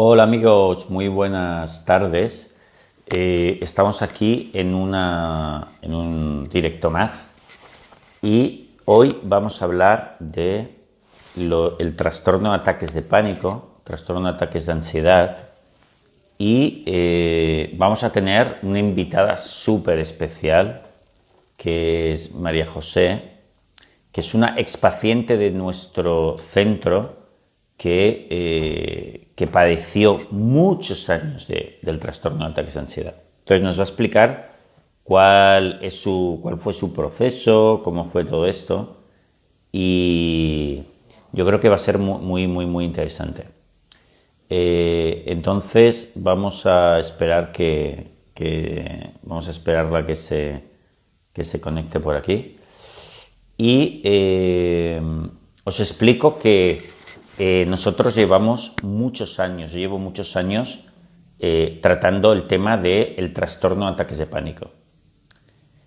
Hola amigos, muy buenas tardes. Eh, estamos aquí en, una, en un directo más y hoy vamos a hablar de el trastorno de ataques de pánico, trastorno de ataques de ansiedad y eh, vamos a tener una invitada súper especial que es María José, que es una expaciente de nuestro centro que, eh, que padeció muchos años del trastorno de ataques de ansiedad. Entonces nos va a explicar cuál, es su, cuál fue su proceso, cómo fue todo esto y yo creo que va a ser muy, muy, muy interesante. Eh, entonces vamos a esperar que, que, vamos a esperarla que se, que se conecte por aquí y eh, os explico que eh, nosotros llevamos muchos años, llevo muchos años eh, tratando el tema del trastorno de ataques de pánico.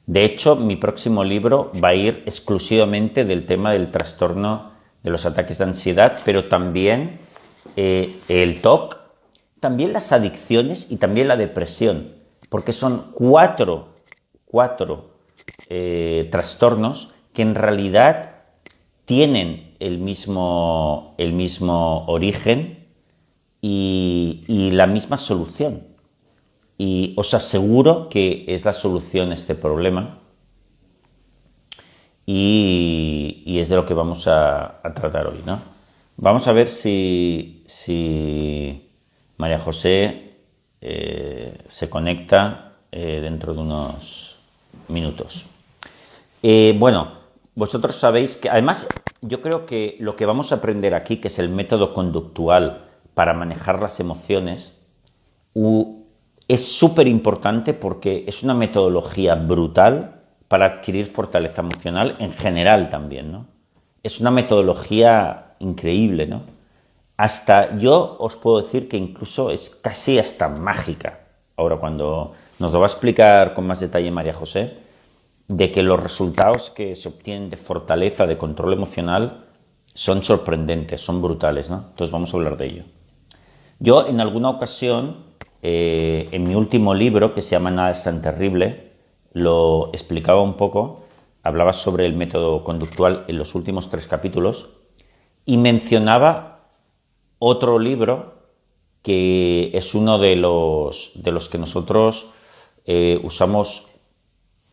De hecho, mi próximo libro va a ir exclusivamente del tema del trastorno de los ataques de ansiedad, pero también el TOC, también las adicciones y también la depresión, porque son cuatro, cuatro trastornos que en realidad tienen el mismo, el mismo origen y, la misma solución. Y os aseguro que es la solución a este problema y, es de lo que vamos a, tratar hoy. ¿no? Vamos a ver si, si María José eh, se conecta eh, dentro de unos minutos. Eh, bueno, vosotros sabéis que, además, yo creo que lo que vamos a aprender aquí, que es el método conductual para manejar las emociones, es súper importante porque es una metodología brutal para adquirir fortaleza emocional en general también, ¿no? Es una metodología increíble, ¿no? Hasta yo os puedo decir que incluso es casi hasta mágica. Ahora, cuando nos lo va a explicar con más detalle María José, de que los resultados que se obtienen de fortaleza, de control emocional, son sorprendentes, son brutales, ¿no? Entonces vamos a hablar de ello. Yo en alguna ocasión, eh, en mi último libro, que se llama Nada es tan terrible, lo explicaba un poco, hablaba sobre el método conductual en los últimos tres capítulos y mencionaba otro libro que es uno de los, de los que nosotros eh, usamos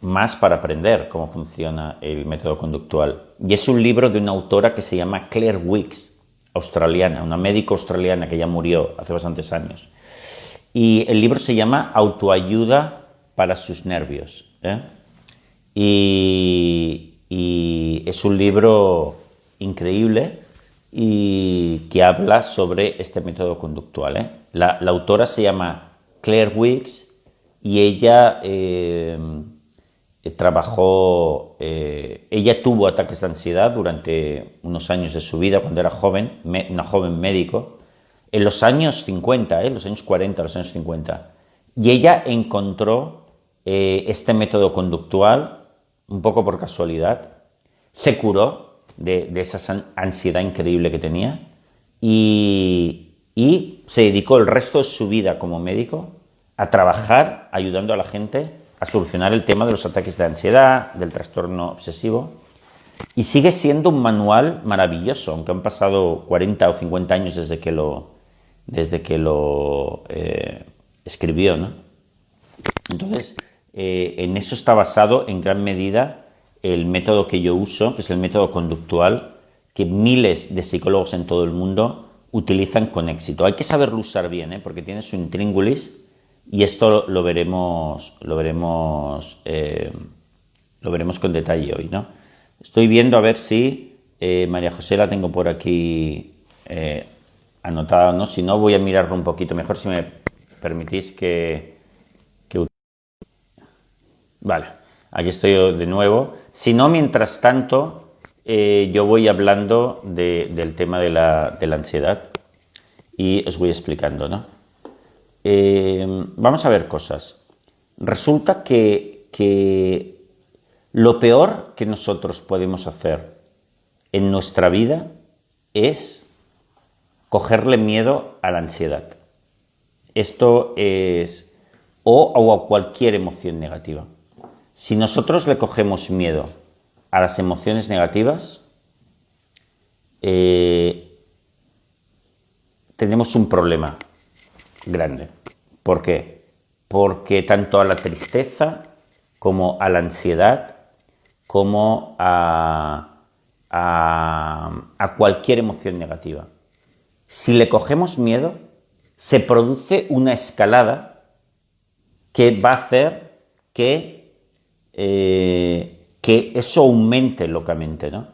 más para aprender cómo funciona el método conductual. Y es un libro de una autora que se llama Claire Wicks, australiana, una médica australiana que ya murió hace bastantes años. Y el libro se llama Autoayuda para sus nervios. ¿eh? Y, es un libro increíble y que habla sobre este método conductual. ¿eh? La, autora se llama Claire Wicks y ella... Eh, trabajó, eh, ella tuvo ataques de ansiedad durante unos años de su vida cuando era joven, una joven médico, en los años 50, eh, los años 40, los años 50. Y ella encontró este método conductual, un poco por casualidad, se curó de, esa ansiedad increíble que tenía y, y se dedicó el resto de su vida como médico a trabajar ayudando a la gente a solucionar el tema de los ataques de ansiedad, del trastorno obsesivo. Y sigue siendo un manual maravilloso, aunque han pasado 40 o 50 años desde que lo, desde que lo eh, escribió. Entonces, eh, en eso está basado en gran medida el método que yo uso, que es el método conductual, que miles de psicólogos en todo el mundo utilizan con éxito. Hay que saberlo usar bien, ¿eh? porque tiene su intríngulis y esto lo veremos, lo veremos, eh, lo veremos con detalle hoy, ¿no? Estoy viendo a ver si eh, María José la tengo por aquí eh, anotada, ¿no? Si no, voy a mirarlo un poquito mejor, si me permitís que... Vale, aquí estoy de nuevo. Si no, mientras tanto, yo voy hablando del tema de la, de la ansiedad y os voy explicando, ¿no? Eh, vamos a ver cosas. Resulta que, que lo peor que nosotros podemos hacer en nuestra vida es cogerle miedo a la ansiedad. Esto es o, a cualquier emoción negativa. Si nosotros le cogemos miedo a las emociones negativas, eh, tenemos un problema grande. ¿Por qué? Porque tanto a la tristeza como a la ansiedad, como a, a cualquier emoción negativa. Si le cogemos miedo, se produce una escalada que va a hacer que, eh, que eso aumente locamente, ¿no?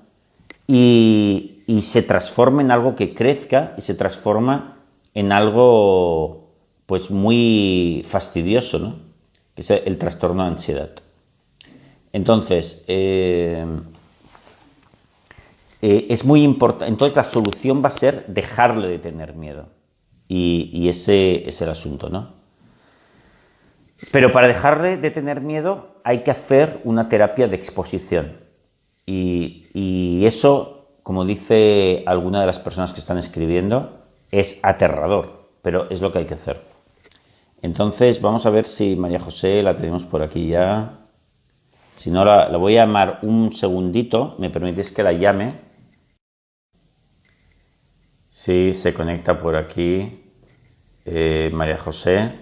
Y, se transforma en algo que crezca y se transforma en algo pues muy fastidioso, ¿no? Que es el trastorno de ansiedad. Entonces, eh, eh, es muy importante. Entonces, la solución va a ser dejarle de tener miedo. Y, y ese es el asunto, ¿no? Pero para dejarle de tener miedo hay que hacer una terapia de exposición. Y, eso, como dice alguna de las personas que están escribiendo, es aterrador, pero es lo que hay que hacer. Entonces vamos a ver si María José la tenemos por aquí ya. Si no, la, voy a llamar un segundito. ¿Me permitís que la llame? Sí, se conecta por aquí eh, María José.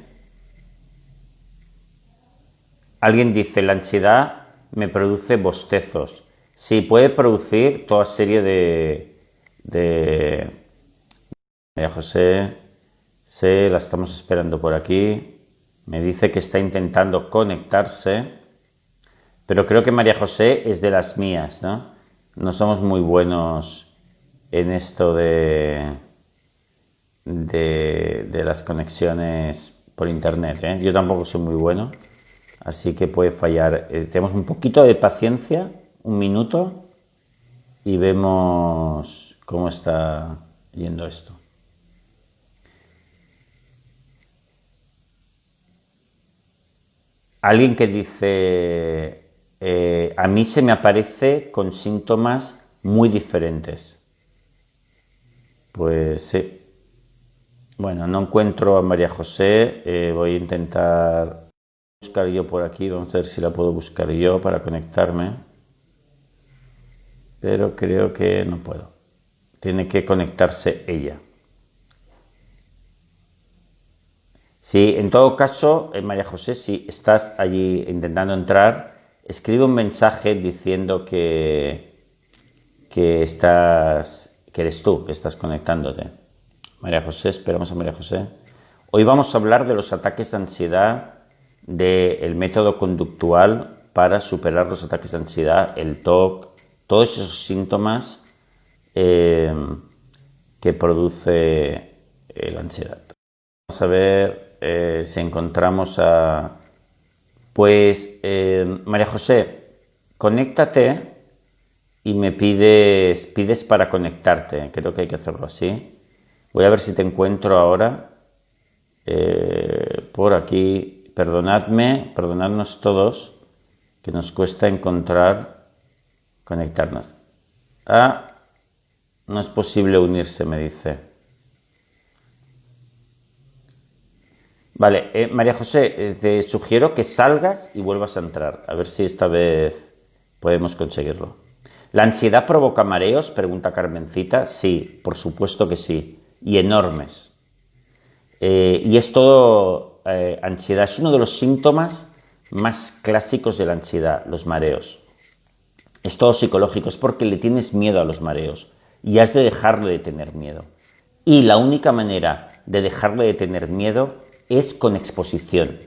Alguien dice, la ansiedad me produce bostezos. Sí, puede producir toda serie de... de... María José, sé, la estamos esperando por aquí. Me dice que está intentando conectarse. Pero creo que María José es de las mías, ¿no? No somos muy buenos en esto de, de, de las conexiones por internet. ¿eh? Yo tampoco soy muy bueno así que puede fallar. Eh, tenemos un poquito de paciencia, un minuto, y vemos cómo está yendo esto. Alguien que dice, eh, a mí se me aparece con síntomas muy diferentes. Pues sí. Bueno, no encuentro a María José, eh, voy a intentar buscar yo por aquí, vamos a ver si la puedo buscar yo para conectarme. Pero creo que no puedo. Tiene que conectarse ella. Si en todo caso, eh, María José, si estás allí intentando entrar, escribe un mensaje diciendo que, que estás, que eres tú, que estás conectándote. María José, esperamos a María José. Hoy vamos a hablar de los ataques de ansiedad del método conductual para superar los ataques de ansiedad, el TOC, todos esos síntomas eh, que produce eh, la ansiedad. Vamos a ver eh, si encontramos a... Pues, María José, conéctate y me pides, pides para conectarte. Creo que hay que hacerlo así. Voy a ver si te encuentro ahora por aquí perdonadme, perdonadnos todos, que nos cuesta encontrar, conectarnos. Ah, no es posible unirse, me dice. Vale, eh, María José, eh, te sugiero que salgas y vuelvas a entrar, a ver si esta vez podemos conseguirlo. ¿La ansiedad provoca mareos? Pregunta Carmencita. Sí, por supuesto que sí, y enormes. Eh, y es todo eh, ansiedad. Es uno de los síntomas más clásicos de la ansiedad, los mareos. Es todo psicológico, es porque le tienes miedo a los mareos y has de dejarle de tener miedo. Y la única manera de dejarle de tener miedo es con exposición.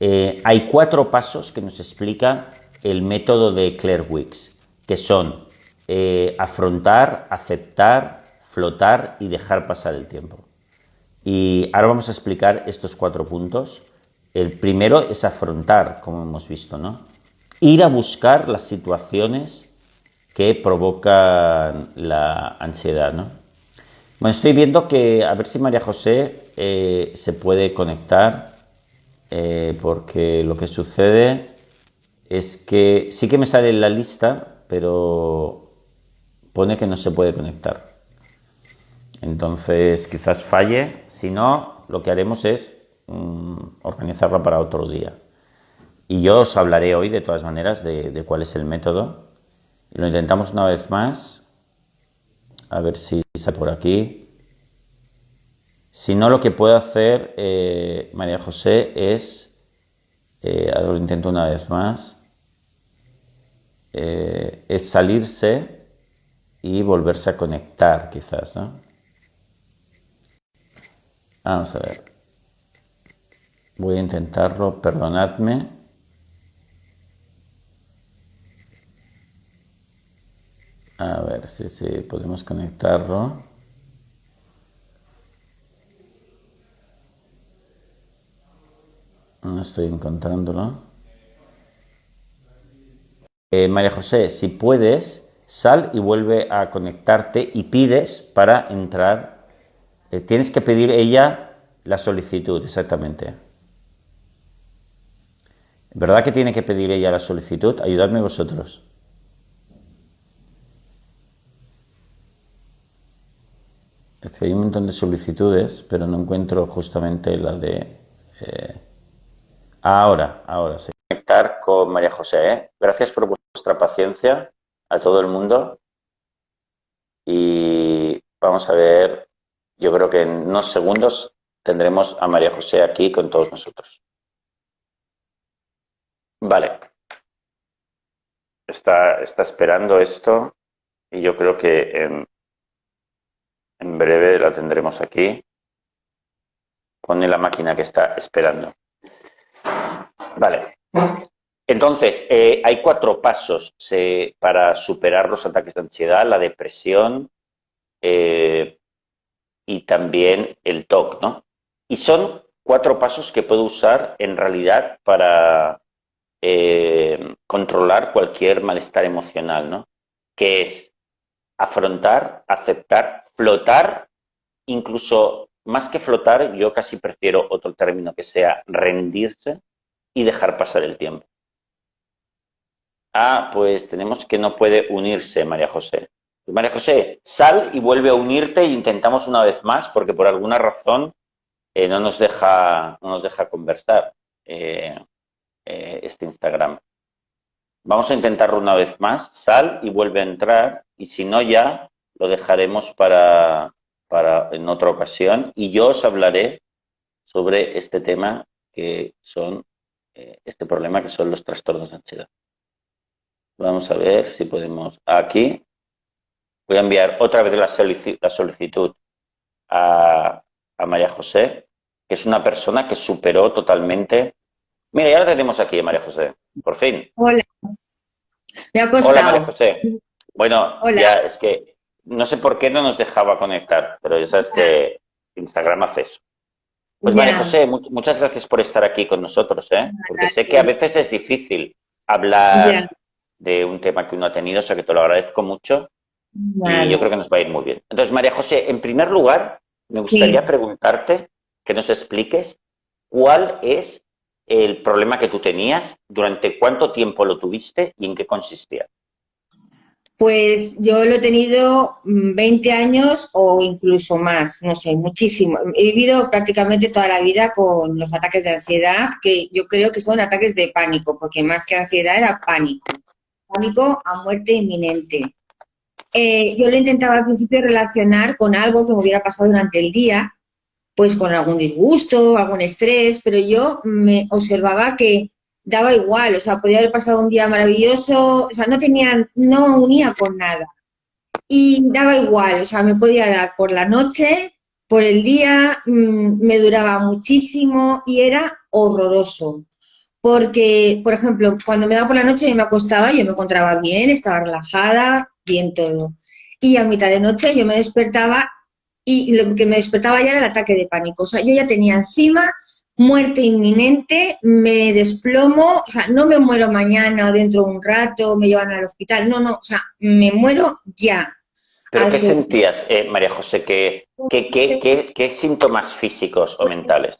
Eh, hay cuatro pasos que nos explica el método de Claire Wicks, que son eh, afrontar, aceptar, flotar y dejar pasar el tiempo. Y ahora vamos a explicar estos cuatro puntos. El primero es afrontar, como hemos visto, ¿no? Ir a buscar las situaciones que provocan la ansiedad, ¿no? Bueno, estoy viendo que, a ver si María José eh, se puede conectar, eh, porque lo que sucede es que sí que me sale en la lista, pero pone que no se puede conectar. Entonces, quizás falle si no, lo que haremos es mm, organizarla para otro día. Y yo os hablaré hoy, de todas maneras, de, cuál es el método. Y lo intentamos una vez más. A ver si por aquí. Si no, lo que puedo hacer, eh, María José, es... Eh, ahora lo intento una vez más. Eh, es salirse y volverse a conectar, quizás. Vamos a ver. Voy a intentarlo, perdonadme. A ver si, podemos conectarlo. No estoy encontrándolo. Eh, María José, si puedes, sal y vuelve a conectarte y pides para entrar. Eh, tienes que pedir ella la solicitud, exactamente. ¿Verdad que tiene que pedir ella la solicitud? Ayudadme vosotros. Es que hay un montón de solicitudes, pero no encuentro justamente la de... Eh, ahora, ahora sí. Conectar con María José. ¿eh? Gracias por vuestra paciencia a todo el mundo. Y vamos a ver, yo creo que en unos segundos tendremos a María José aquí con todos nosotros. Vale. Está, está esperando esto y yo creo que en, en breve la tendremos aquí. Pone la máquina que está esperando. Vale. Entonces, eh, hay cuatro pasos para superar los ataques de ansiedad, la depresión eh, y también el TOC, ¿no? Y son cuatro pasos que puedo usar en realidad para eh, controlar cualquier malestar emocional, ¿no? Que es afrontar, aceptar, flotar, incluso más que flotar, yo casi prefiero otro término que sea rendirse y dejar pasar el tiempo. Ah, pues tenemos que no puede unirse María José. Pues María José, sal y vuelve a unirte e intentamos una vez más, porque por alguna razón eh, no, nos deja, no nos deja conversar eh, eh, este Instagram. Vamos a intentarlo una vez más. Sal y vuelve a entrar. Y si no ya, lo dejaremos para, para en otra ocasión y yo os hablaré sobre este tema que son, eh, este problema que son los trastornos de ansiedad. Vamos a ver si podemos, aquí, voy a enviar otra vez la solicitud, a, a María José, que es una persona que superó totalmente. Mira, ya la tenemos aquí, María José, por fin. Hola. Hola, María José. Bueno, ya es que no sé por qué no nos dejaba conectar, pero ya sabes que Instagram hace eso. Pues María José, muchas gracias por estar aquí con nosotros, ¿eh? porque sé que a veces es difícil hablar de un tema que uno ha tenido, o sea que te lo agradezco mucho y yo creo que nos va a ir muy bien. Entonces, María José, en primer lugar, me gustaría preguntarte que nos expliques cuál es el problema que tú tenías, durante cuánto tiempo lo tuviste y en qué consistía. Pues yo lo he tenido 20 mm, años o incluso más, no sé, muchísimo. He vivido prácticamente toda la vida con los ataques de ansiedad, que yo creo que son ataques de pánico, porque más que ansiedad era pánico. Pánico a muerte inminente. Eh, yo lo intentaba al principio relacionar con algo que me hubiera pasado durante el día, pues con algún disgusto, algún estrés, pero yo me observaba que daba igual, o sea, podía haber pasado un día maravilloso, o sea, no tenía, no unía con nada. Y daba igual, o sea, me podía dar por la noche, por el día, mm, me duraba muchísimo y era horroroso. Porque, por ejemplo, cuando me daba por la noche y me acostaba, yo me encontraba bien, estaba relajada, bien todo. Y a mitad de noche yo me despertaba y lo que me despertaba ya era el ataque de pánico. O sea, yo ya tenía encima muerte inminente, me desplomo, o sea, no me muero mañana o dentro de un rato, me llevan al hospital, no, no, o sea, me muero ya. ¿Pero qué sentías, eh, María José? ¿Qué, qué, síntomas físicos o mentales?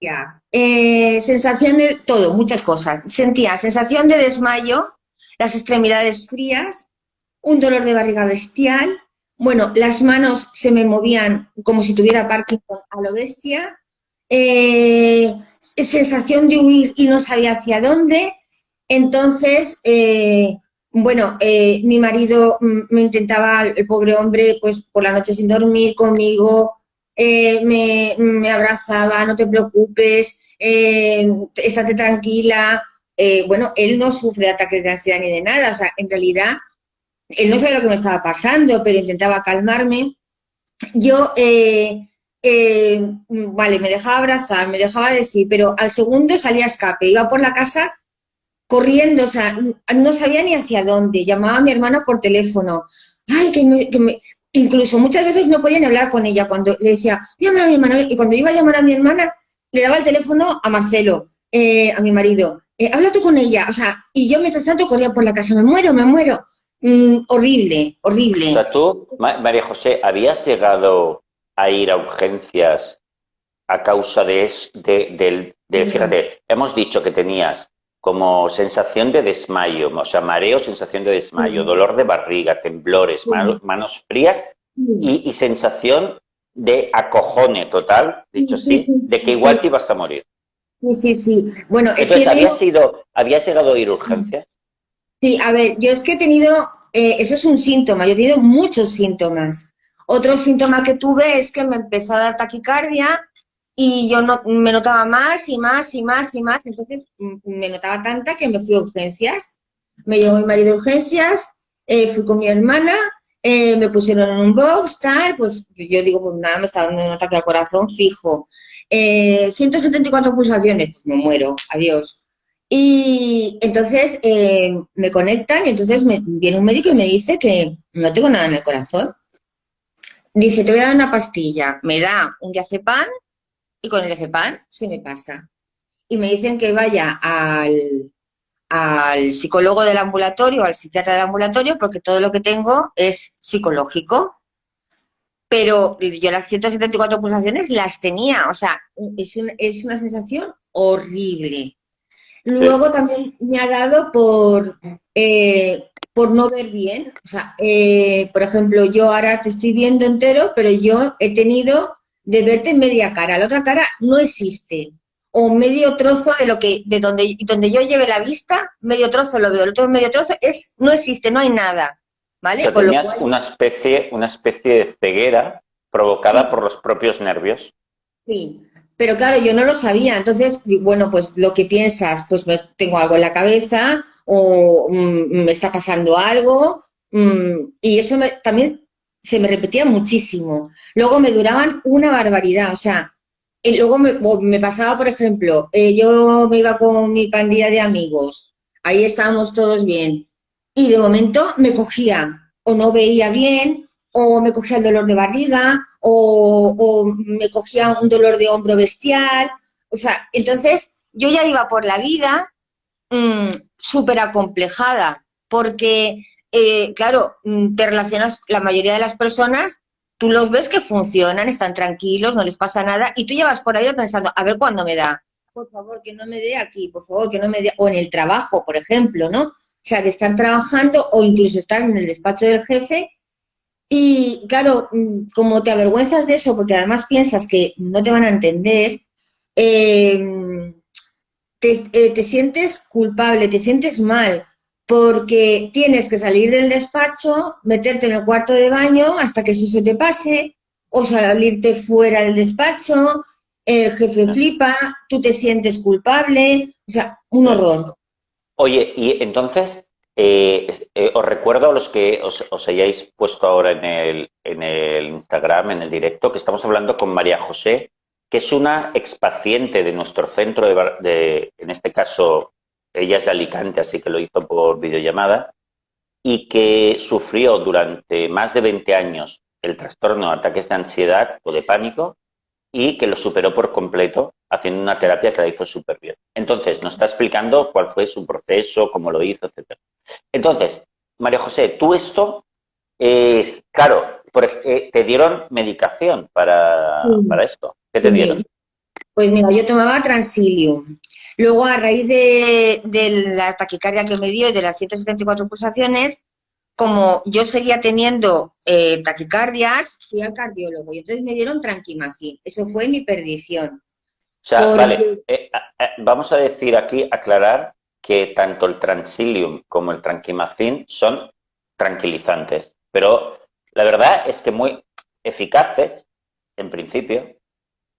Ya, eh, sensación de todo, muchas cosas. Sentía sensación de desmayo, las extremidades frías, un dolor de barriga bestial, bueno, las manos se me movían como si tuviera Parkinson a lo bestia, eh, sensación de huir y no sabía hacia dónde. Entonces, eh, bueno, eh, mi marido mm, me intentaba, el pobre hombre, pues por la noche sin dormir conmigo, me, me, abrazaba, no te preocupes, estate tranquila. bueno, él no sufre ataques de ansiedad ni de nada, o sea, en realidad, él no sabía lo que me estaba pasando, pero intentaba calmarme. Yo eh, vale, me dejaba abrazar, me dejaba decir, pero al segundo salía a escape, iba por la casa corriendo, o sea, no sabía ni hacia dónde, llamaba a mi hermana por teléfono, ay, que me, incluso muchas veces no podían hablar con ella, cuando le decía, llamar a mi hermana, y cuando iba a llamar a mi hermana, le daba el teléfono a Marcelo, eh, a mi marido, eh, habla tú con ella, o sea, y yo mientras tanto corría por la casa, me muero, me muero, mm, horrible, horrible. O sea, tú, María José, ¿habías llegado a ir a urgencias a causa de, de, de, fíjate, hemos dicho que tenías como sensación de desmayo, o sea, mareo, sensación de desmayo, dolor de barriga, temblores, manos, frías y, sensación de acojone total, dicho así, de que igual te ibas a morir. Sí, sí, sí. Bueno, es que ¿habías, ¿habías llegado a ir a urgencias? Sí, a ver, yo es que he tenido, eh, eso es un síntoma, yo he tenido muchos síntomas. Otro síntoma que tuve es que me empezó a dar taquicardia y yo no, me notaba más y más y más y más, entonces me notaba tanta que me fui a urgencias. Me llevó mi marido a urgencias, eh, fui con mi hermana, eh, me pusieron en un box, tal, pues yo digo, pues nada, me está dando un ataque al corazón fijo. 174 eh, pulsaciones, pues me muero, adiós. Y entonces me conectan y entonces me, viene un médico y me dice que no tengo nada en el corazón. Dice, te voy a dar una pastilla, me da un diazepam y con el diazepam se me pasa. Y me dicen que vaya al, al psicólogo del ambulatorio, al psiquiatra del ambulatorio, porque todo lo que tengo es psicológico. Pero yo las 174 pulsaciones las tenía, o sea, es, es una sensación horrible. Luego también me ha dado por eh, por no ver bien. O sea, eh, por ejemplo, yo ahora te estoy viendo entero, pero yo he tenido de verte media cara. La otra cara no existe. O medio trozo de lo que, de donde, donde yo lleve la vista, medio trozo lo veo. El otro medio trozo es, no existe, no hay nada. ¿Vale? una especie, una especie de ceguera provocada por los propios nervios. Sí, pero claro, yo no lo sabía. Entonces, bueno, pues lo que piensas, pues tengo algo en la cabeza, o mm, me está pasando algo, mm, y eso también se me repetía muchísimo. Luego me duraban una barbaridad, o sea, y luego me, pasaba, por ejemplo, eh, yo me iba con mi pandilla de amigos, ahí estábamos todos bien, y de momento me cogía, o no veía bien, o me cogía el dolor de barriga, o, o me cogía un dolor de hombro bestial, o sea, entonces yo ya iba por la vida Mm, súper acomplejada, porque, eh, claro, mm, te relacionas, la mayoría de las personas, tú los ves que funcionan, están tranquilos, no les pasa nada, y tú llevas por ahí pensando, a ver cuándo me da, por favor, que no me dé aquí, por favor, que no me dé, o en el trabajo, por ejemplo, ¿no? O sea, de estar trabajando o incluso estar en el despacho del jefe y claro, mm, como te avergüenzas de eso, porque además piensas que no te van a entender, eh, eh, te, sientes culpable, te sientes mal, porque tienes que salir del despacho, meterte en el cuarto de baño hasta que eso se te pase, o salirte fuera del despacho, el jefe flipa, tú te sientes culpable, o sea, un horror. Oye, y entonces, eh, eh, os recuerdo a los que os, os, hayáis puesto ahora en el, en el Instagram, en el directo, que estamos hablando con María José, que es una expaciente de nuestro centro, de, en este caso, ella es de Alicante, así que lo hizo por videollamada, y que sufrió durante más de 20 años el trastorno de ataques de ansiedad o de pánico y que lo superó por completo haciendo una terapia que la hizo súper bien. Entonces, nos está explicando cuál fue su proceso, cómo lo hizo, etc. Entonces, María José, tú esto, eh, claro, eh, te dieron medicación para, para esto. ¿Qué te dieron? Pues mira, yo tomaba Transilium. Luego, a raíz de, la taquicardia que me dio y de las 174 pulsaciones, como yo seguía teniendo eh, taquicardias, fui al cardiólogo y entonces me dieron tranquimacin. Eso fue mi perdición. O sea, vale, eh, vamos a decir aquí, aclarar que tanto el Transilium como el Tranquimacin son tranquilizantes, pero la verdad es que muy eficaces, en principio,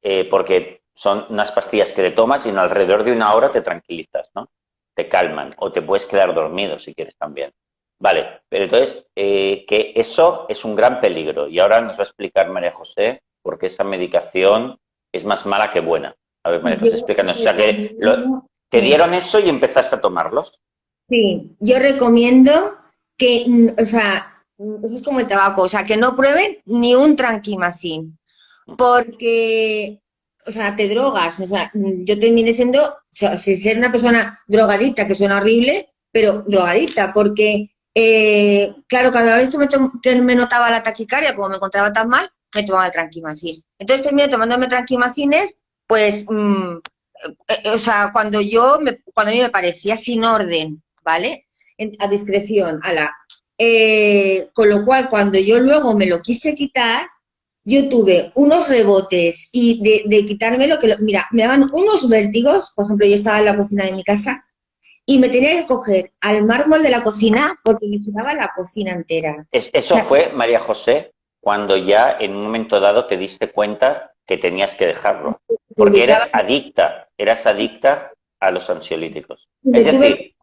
eh, porque son unas pastillas que te tomas y en alrededor de una hora te tranquilizas, ¿no? Te calman o te puedes quedar dormido si quieres también. Vale, pero entonces eh, que eso es un gran peligro y ahora nos va a explicar María José por qué esa medicación es más mala que buena. A ver, María José, explícanos. O sea, que te dieron eso y empezaste a tomarlos. Sí, yo recomiendo que, o sea, eso es como el tabaco, o sea, que no prueben ni un tranquimacín, porque, o sea, te drogas, o sea, mm, yo terminé siendo, o sea, ser una persona drogadita, que suena horrible, pero drogadita, porque, eh, claro, cada vez que me, notaba la taquicardia, como me encontraba tan mal, me tomaba el tranquimacín. Entonces terminé tomándome tranquimacines, pues, eh, o sea, cuando yo, me, cuando a mí me parecía sin orden, ¿vale? a discreción, a la... Eh, con lo cual, cuando yo luego me lo quise quitar, yo tuve unos rebotes y de, de quitarme lo que... mira, me daban unos vértigos, por ejemplo, yo estaba en la cocina de mi casa y me tenía que coger al mármol de la cocina porque me giraba la cocina entera. eso fue, María José, cuando ya en un momento dado te diste cuenta que tenías que dejarlo. Porque eras adicta, eras adicta a los ansiolíticos. Es decir,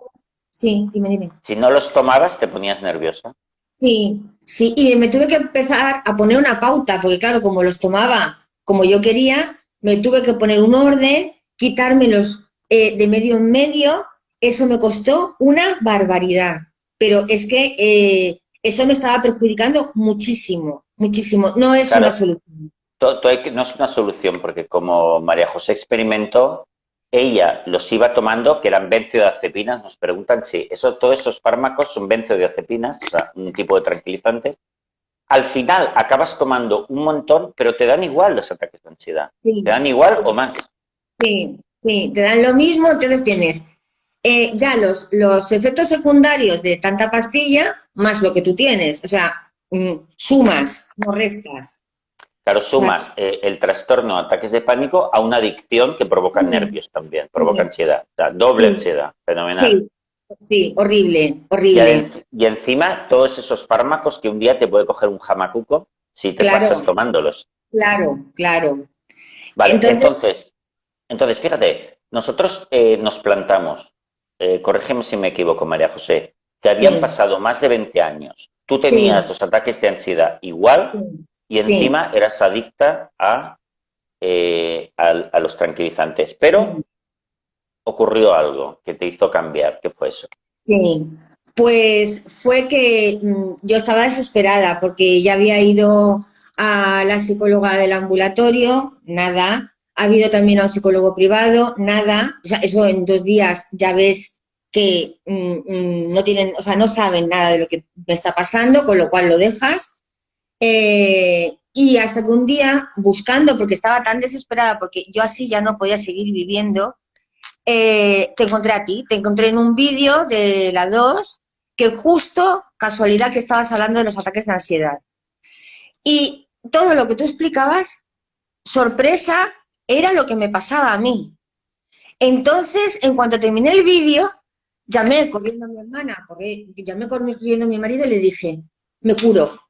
Sí, dime, dime. Si no los tomabas, te ponías nerviosa. Sí, sí, y me tuve que empezar a poner una pauta, porque claro, como los tomaba como yo quería, me tuve que poner un orden, quitármelos eh, de medio en medio, eso me costó una barbaridad. Pero es que eh, eso me estaba perjudicando muchísimo, muchísimo. No es una solución. no es una solución, porque como María José experimentó, ella los iba tomando, que eran benzodiazepinas, nos preguntan si eso, todos esos fármacos son benzodiazepinas, o sea, un tipo de tranquilizante. Al final acabas tomando un montón, pero te dan igual los ataques de ansiedad. ¿Te dan igual o más? Sí, sí, te dan lo mismo, entonces tienes eh, ya los, los efectos secundarios de tanta pastilla más lo que tú tienes. O sea, mm, sumas, no restas. Claro, sumas eh, el trastorno, ataques de pánico a una adicción que provoca nervios también, provoca ansiedad, o sea, doble ansiedad, fenomenal. Sí, horrible, horrible. Y, encima todos esos fármacos que un día te puede coger un jamacuco si te pasas tomándolos. Claro, claro. Vale, entonces, entonces, fíjate, nosotros eh, nos plantamos, eh, corrígeme si me equivoco, María José, que habían pasado más de 20 años. Tú tenías los ataques de ansiedad igual y encima eras adicta eh, a, los tranquilizantes. Pero ocurrió algo que te hizo cambiar. ¿Qué fue eso? Sí, pues fue que mm, yo estaba desesperada porque ya había ido a la psicóloga del ambulatorio, nada. Ha habido también a un psicólogo privado, nada. O sea, eso en dos días ya ves que mm, mm, no tienen, o sea, no saben nada de lo que me está pasando, con lo cual lo dejas. Eh, y hasta que un día, buscando, porque estaba tan desesperada, porque yo así ya no podía seguir viviendo, eh, te encontré a ti, te encontré en un vídeo de la 2, que justo, casualidad que estabas hablando de los ataques de ansiedad. Y todo lo que tú explicabas, sorpresa, era lo que me pasaba a mí. Entonces, en cuanto terminé el vídeo, llamé corriendo a mi hermana, llamé corriendo a mi marido y le dije, me curo,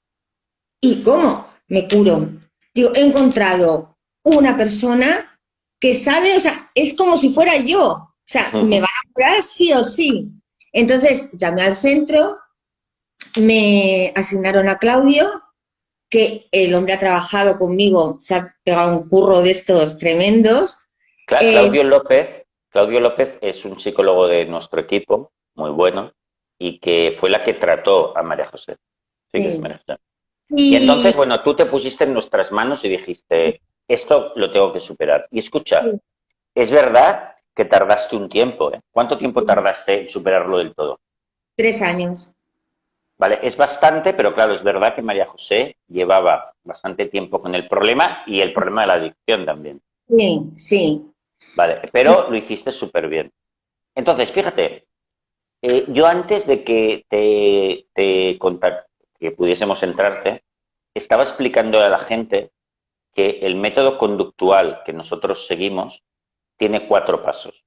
¿Y cómo me curo? Digo, he encontrado una persona que sabe, o sea, es como si fuera yo. O sea, me va a curar sí o sí. Entonces, llamé al centro, me asignaron a Claudio, que el hombre ha trabajado conmigo, se ha pegado un curro de estos tremendos. Eh, Claudio López, Claudio López es un psicólogo de nuestro equipo, muy bueno, y que fue la que trató a María José. Sí, María José. Y... entonces, bueno, tú te pusiste en nuestras manos y dijiste, esto lo tengo que superar. Y escucha, es verdad que tardaste un tiempo, ¿eh? ¿Cuánto tiempo tardaste en superarlo del todo? Tres años. Vale, es bastante, pero claro, es verdad que María José llevaba bastante tiempo con el problema y el problema de la adicción también. Sí, sí. Vale, pero lo hiciste súper bien. Entonces, fíjate, eh, yo antes de que te, te, que pudiésemos entrarte, estaba explicando a la gente que el método conductual que nosotros seguimos tiene cuatro pasos.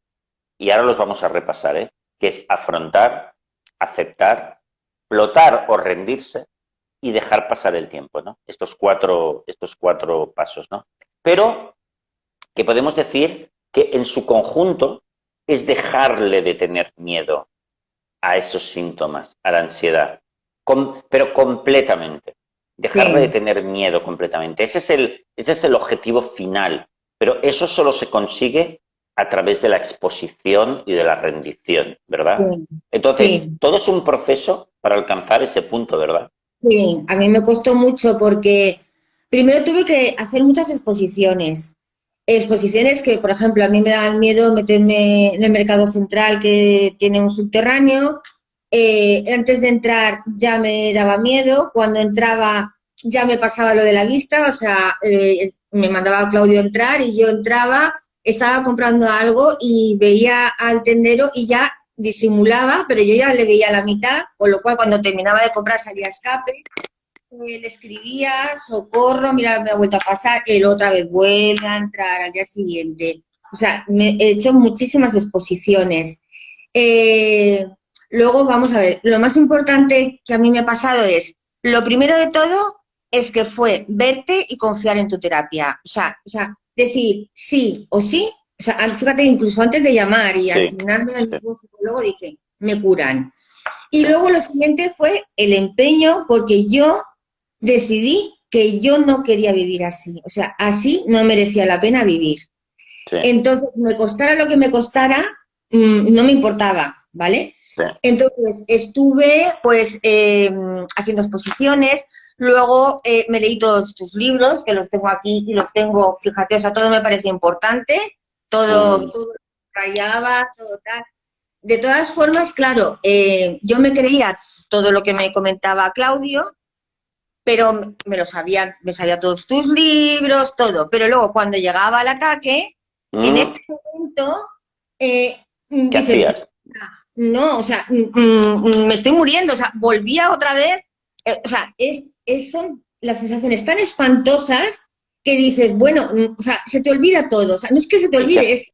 Y ahora los vamos a repasar, ¿eh? que es afrontar, aceptar, plotar o rendirse y dejar pasar el tiempo, ¿no? Estos cuatro, estos cuatro pasos, ¿no? Pero que podemos decir que en su conjunto es dejarle de tener miedo a esos síntomas, a la ansiedad, pero completamente. Dejarle de tener miedo completamente. Ese es, el, ese es el objetivo final, pero eso solo se consigue a través de la exposición y de la rendición, ¿verdad? Entonces, todo es un proceso para alcanzar ese punto, ¿verdad? Sí, a mí me costó mucho porque primero tuve que hacer muchas exposiciones. Exposiciones que, por ejemplo, a mí me da miedo meterme en el mercado central que tiene un subterráneo. Eh, antes de entrar ya me daba miedo. Cuando entraba ya me pasaba lo de la vista. O sea, eh, me mandaba Claudio entrar y yo entraba, estaba comprando algo y veía al tendero y ya disimulaba, pero yo ya le veía la mitad, con lo cual cuando terminaba de comprar salía escape, le escribía, socorro, mira, me ha vuelto a pasar, él otra vez vuelve a entrar al día siguiente. O sea, me he hecho muchísimas exposiciones. Eh, luego, vamos a ver, lo más importante que a mí me ha pasado es, lo primero de todo es que fue verte y confiar en tu terapia. O sea, o sea decir sí o sí o sea, fíjate, incluso antes de llamar y asignarme al psicólogo dije, me curan. Y luego lo siguiente fue el empeño, porque yo decidí que yo no quería vivir así. O sea, así no merecía la pena vivir. Entonces, me costara lo que me costara, mm, no me importaba, ¿vale? Entonces, estuve pues em, haciendo exposiciones, luego eh, me leí todos tus libros, que los tengo aquí y los tengo, fíjate, o sea, todo me parecía importante, todo, todo rayaba, todo tal. De todas formas, claro, eh, yo me creía todo lo que me comentaba Claudio, pero me lo sabía, me sabía todos tus libros, todo. Pero luego cuando llegaba al ataque, en mm. ese momento, eh, no, o sea, mm, mm, me estoy muriendo, o sea, volvía otra vez, eh, o sea, es, es, son las sensaciones tan espantosas que dices, bueno, mm, o sea, se te olvida todo, o sea, no es que se te olvide, es...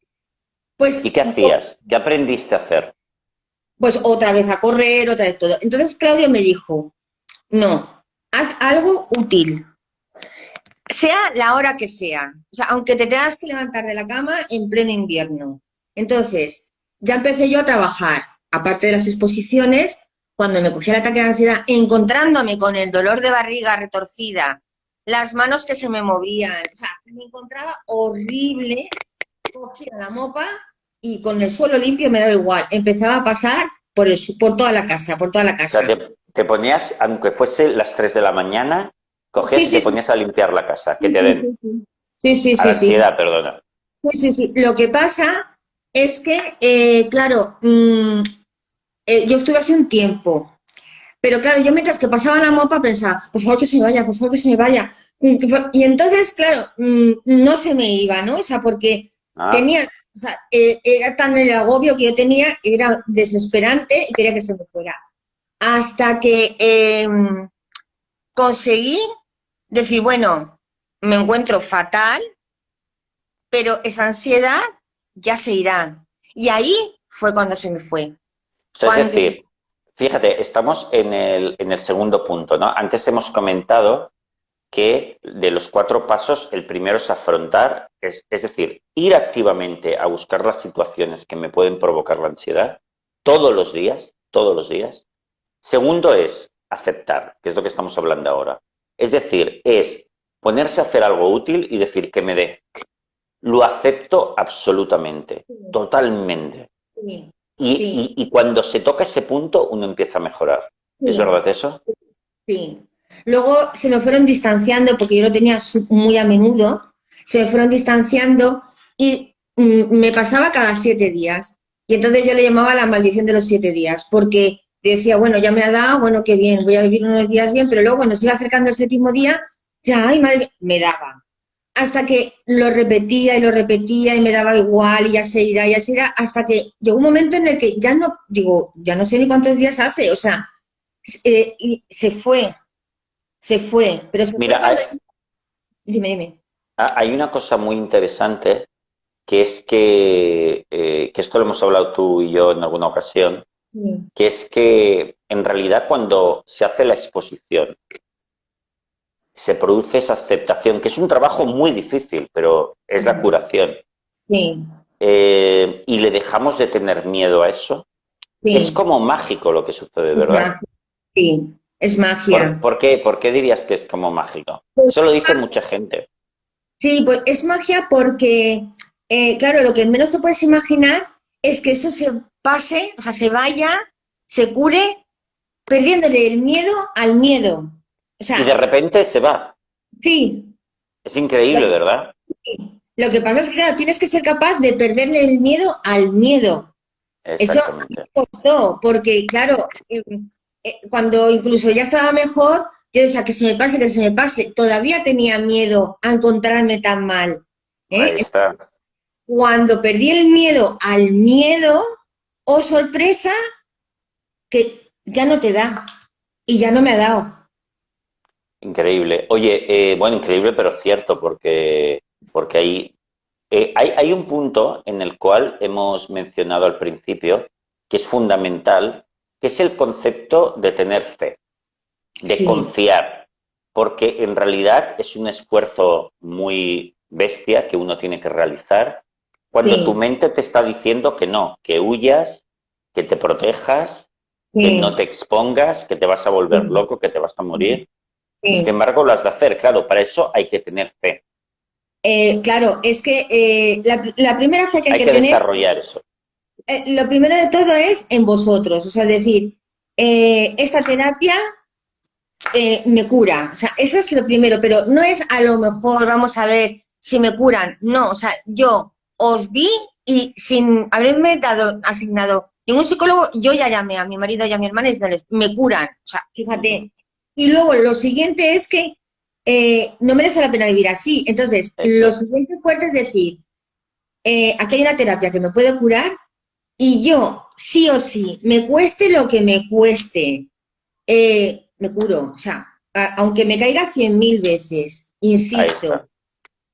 Pues, ¿Y qué hacías? ¿Qué aprendiste a hacer? Pues otra vez a correr, otra vez todo. Entonces Claudio me dijo, no, haz algo útil, sea la hora que sea, o sea, aunque te tengas que levantar de la cama en pleno invierno. Entonces, ya empecé yo a trabajar, aparte de las exposiciones, cuando me cogía el ataque de ansiedad, encontrándome con el dolor de barriga retorcida, las manos que se me movían, o sea, me encontraba horrible, cogía la mopa y con el suelo limpio me daba igual, empezaba a pasar por, el, por toda la casa, por toda la casa. O sea, te, ponías, aunque fuese las 3 de la mañana, cogías y te ponías a limpiar la casa, que te den. Sí, sí, sí. sí, perdona. Sí, sí, sí. Lo que pasa es que, eh, claro, mm, eh, yo estuve hace un tiempo, pero claro, yo mientras que pasaba la mopa pensaba, por favor que se me vaya, por favor que se me vaya. Y entonces, claro, mm, no se me iba, ¿no? O sea, porque ah. tenía, o sea, eh, era tan el agobio que yo tenía, era desesperante y quería que se me fuera. Hasta que em, conseguí decir, bueno, me encuentro fatal, pero esa ansiedad ya se irá. Y ahí fue cuando se me fue. Es decir, Fíjate, estamos en el, en el segundo punto, ¿no? Antes hemos comentado que de los cuatro pasos, el primero es afrontar, es, es, decir, ir activamente a buscar las situaciones que me pueden provocar la ansiedad todos los días, todos los días. Segundo es aceptar, que es lo que estamos hablando ahora. Es decir, es ponerse a hacer algo útil y decir que me dé. Lo acepto absolutamente, totalmente. Y, cuando se toca ese punto, uno empieza a mejorar. ¿Es verdad eso? Sí. Luego se me fueron distanciando, porque yo lo tenía muy a menudo, se me fueron distanciando y mm, me pasaba cada siete días. Y entonces yo le llamaba la maldición de los siete días, porque decía, bueno, ya me ha dado, bueno, qué bien, voy a vivir unos días bien, pero luego cuando se iba acercando el séptimo día, ya, ay, madre me daba hasta que lo repetía y lo repetía y me daba igual y ya se irá, ya se irá, hasta que llegó un momento en el que ya no, digo, ya no sé ni cuántos días hace, o sea, eh, se fue, se fue, pero se Mira, Dime, dime. Hay una cosa muy interesante que es que, eh, que esto lo hemos hablado tú y yo en alguna ocasión, que es que en realidad cuando se hace la exposición, se produce esa aceptación, que es un trabajo muy difícil, pero es la curación. Sí. Eh, y le dejamos de tener miedo a eso. Es como mágico lo que sucede, ¿verdad? Sí, es magia. ¿Por, qué, ¿Por, qué, dirías que es como mágico? Pues eso lo dice mucha gente. Sí, pues es magia porque, eh, claro, lo que menos te puedes imaginar es que eso se pase, o sea, se vaya, se cure, perdiéndole el miedo al miedo. Y de repente se va. Sí. Es increíble, ¿verdad? Sí. Lo que pasa es que, claro, tienes que ser capaz de perderle el miedo al miedo. Eso me costó, porque, claro, eh, eh, cuando incluso ya estaba mejor, yo decía que se me pase, que se me pase. Todavía tenía miedo a encontrarme tan mal. ¿eh? Cuando perdí el miedo al miedo, oh sorpresa, que ya no te da. Y ya no me ha dado. Increíble. Oye, bueno, increíble, pero cierto, porque porque hay, eh, hay, hay, un punto en el cual hemos mencionado al principio que es fundamental, que es el concepto de tener fe, de confiar, porque en realidad es un esfuerzo muy bestia que uno tiene que realizar cuando tu mente te está diciendo que no, que huyas, que te protejas, que no te expongas, que te vas a volver loco, que te vas a morir. Sin embargo, lo has de hacer. Claro, para eso hay que tener fe. Eh, claro, es que eh, la, primera fe que hay, que, tener, desarrollar eso. Eh, lo primero de todo es en vosotros, o sea, decir, esta terapia me cura, o sea, eso es lo primero, pero no es a lo mejor, vamos a ver si me curan, no, o sea, yo os vi y sin haberme dado asignado ningún psicólogo, yo ya llamé a mi marido y a mi hermana y decirles, me curan, o sea, fíjate. Y luego lo siguiente es que eh, no merece la pena vivir así. Entonces, lo siguiente fuerte es decir, eh, aquí hay una terapia que me puede curar y yo, sí o sí, me cueste lo que me cueste, eh, me curo. O sea, aunque me caiga cien mil veces, insisto.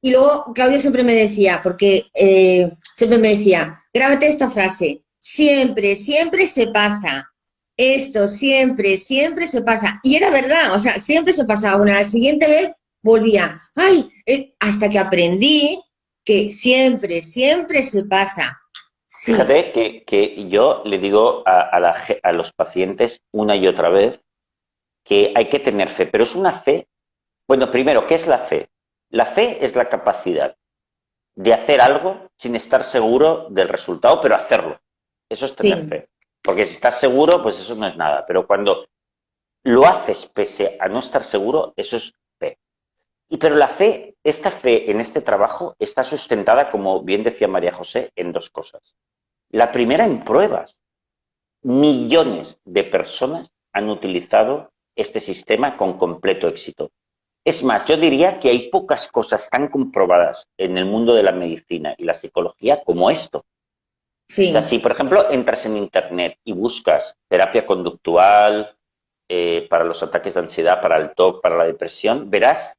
Y luego Claudio siempre me decía, porque siempre me decía, grábate esta frase, siempre, siempre se pasa esto siempre, siempre se pasa. Y era verdad, o sea, siempre se pasaba. Una, la siguiente vez volvía, ay, eh", hasta que aprendí que siempre, siempre se pasa. Fíjate que, que, yo le digo a, a, los pacientes una y otra vez que hay que tener fe, pero es una fe, bueno, primero, ¿qué es la fe? La fe es la capacidad de hacer algo sin estar seguro del resultado, pero hacerlo. Eso es tener fe. Porque si estás seguro, pues eso no es nada. Pero cuando lo haces pese a no estar seguro, eso es fe. Y pero la fe, esta fe en este trabajo está sustentada, como bien decía María José, en dos cosas. La primera en pruebas. Millones de personas han utilizado este sistema con completo éxito. Es más, yo diría que hay pocas cosas tan comprobadas en el mundo de la medicina y la psicología como esto. Si, por ejemplo, entras en Internet y buscas terapia conductual eh, para los ataques de ansiedad, para el TOC, para la depresión, verás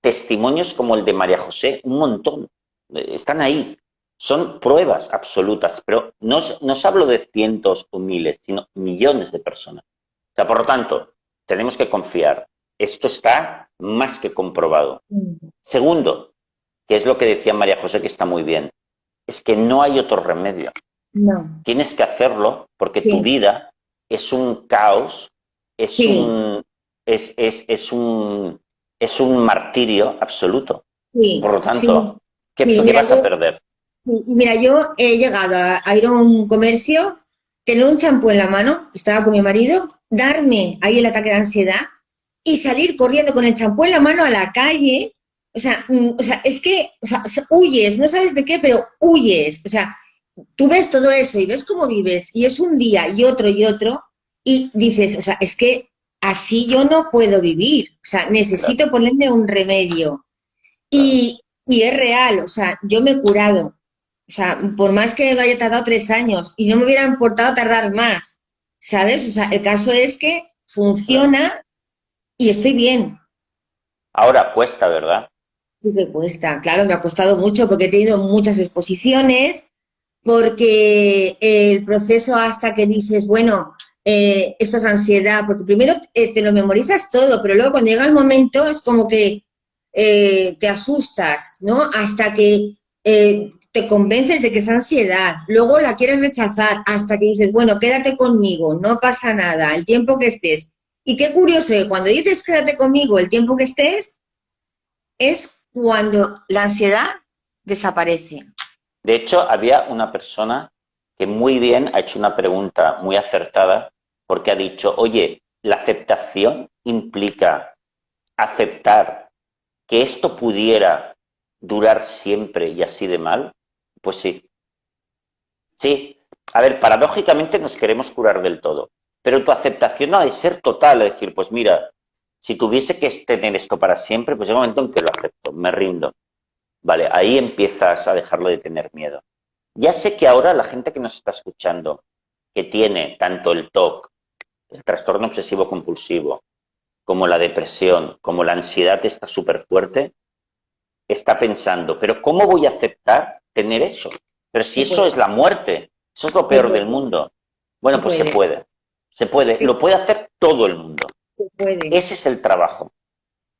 testimonios como el de María José, un montón. Eh, están ahí. Son pruebas absolutas, pero no, no os hablo de cientos o miles, sino millones de personas. O sea, por lo tanto, tenemos que confiar. Esto está más que comprobado. Mm. Segundo, que es lo que decía María José, que está muy bien, es que no hay otro remedio. No. Tienes que hacerlo porque tu vida es un caos, es un es, es, es, un es un martirio absoluto. Por lo tanto, ¿qué, vas a perder? Mira, yo he llegado a, ir a un comercio, tener un champú en la mano, estaba con mi marido, darme ahí el ataque de ansiedad y salir corriendo con el champú en la mano a la calle. O sea, mm, o sea es que o sea, huyes, no sabes de qué, pero huyes. O sea, tú ves todo eso y ves cómo vives y es un día y otro y otro y dices, o sea, es que así yo no puedo vivir, o sea, necesito ponerme un remedio. Y, y, es real, o sea, yo me he curado, o sea, por más que me haya tardado tres años y no me hubiera importado tardar más, ¿sabes? O sea, el caso es que funciona y estoy bien. Ahora cuesta, ¿verdad? Sí que cuesta, claro, me ha costado mucho porque he tenido muchas exposiciones, porque el proceso hasta que dices, bueno, eh, esto es ansiedad, porque primero eh, te lo memorizas todo, pero luego cuando llega el momento es como que eh, te asustas, ¿no? Hasta que te convences de que es ansiedad, luego la quieres rechazar, hasta que dices, bueno, quédate conmigo, no pasa nada, el tiempo que estés. Y qué curioso, cuando dices quédate conmigo el tiempo que estés, es cuando la ansiedad desaparece. De hecho, había una persona que muy bien ha hecho una pregunta muy acertada porque ha dicho, oye, la aceptación implica aceptar que esto pudiera durar siempre y así de mal. Pues sí. Sí. A ver, paradójicamente nos queremos curar del todo, pero tu aceptación no ha de ser total, es decir, pues mira, si tuviese que tener esto para siempre, pues hay un momento en que lo acepto, me rindo. Vale, ahí empiezas a dejarlo de tener miedo. Ya sé que ahora la gente que nos está escuchando, que tiene tanto el TOC, el trastorno obsesivo compulsivo, como la depresión, como la ansiedad está súper fuerte, está pensando, pero ¿cómo voy a aceptar tener eso? Pero si eso es la muerte, eso es lo peor del mundo. Bueno, pues se puede, se puede, lo puede hacer todo el mundo. Ese es el trabajo.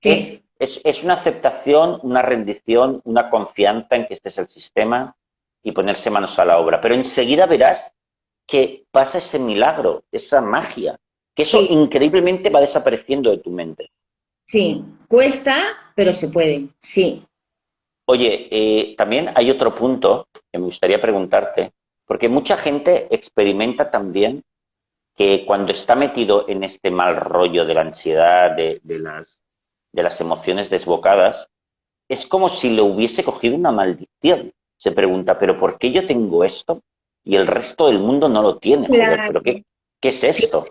Es, es, una aceptación, una rendición, una confianza en que este es el sistema y ponerse manos a la obra. Pero enseguida verás que pasa ese milagro, esa magia, que eso increíblemente va desapareciendo de tu mente. Sí, cuesta, pero se puede, sí. Oye, eh, también hay otro punto que me gustaría preguntarte, porque mucha gente experimenta también que cuando está metido en este mal rollo de la ansiedad, de, las, de las emociones desbocadas, es como si le hubiese cogido una maldición. Se pregunta, ¿pero por qué yo tengo esto y el resto del mundo no lo tiene? ¿pero qué, qué, es esto?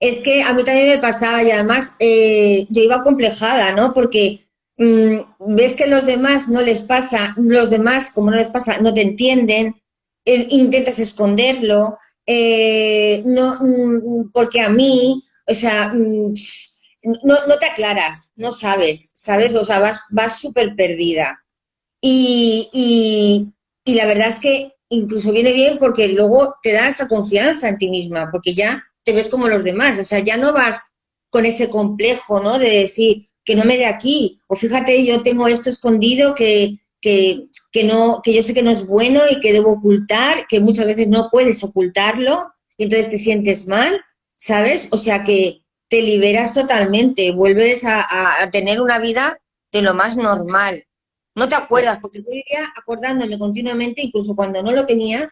Es que a mí también me pasaba y además eh, yo iba complejada, ¿no? Porque mm, ves que los demás no les pasa, los demás, como no les pasa, no te entienden, eh, intentas esconderlo, eh, no, mm, porque a mí, o sea, mm, no, no, te aclaras, no sabes, ¿sabes? O sea, vas, vas súper perdida. Y, y, la verdad es que incluso viene bien porque luego te da esta confianza en ti misma, porque ya te ves como los demás, o sea, ya no vas con ese complejo, ¿no? De decir que no me dé aquí, o fíjate, yo tengo esto escondido que, que, que, no, que yo sé que no es bueno y que debo ocultar, que muchas veces no puedes ocultarlo y entonces te sientes mal, ¿sabes? O sea que te liberas totalmente, vuelves a, tener una vida de lo más normal. No te acuerdas, porque yo iría acordándome continuamente, incluso cuando no lo tenía,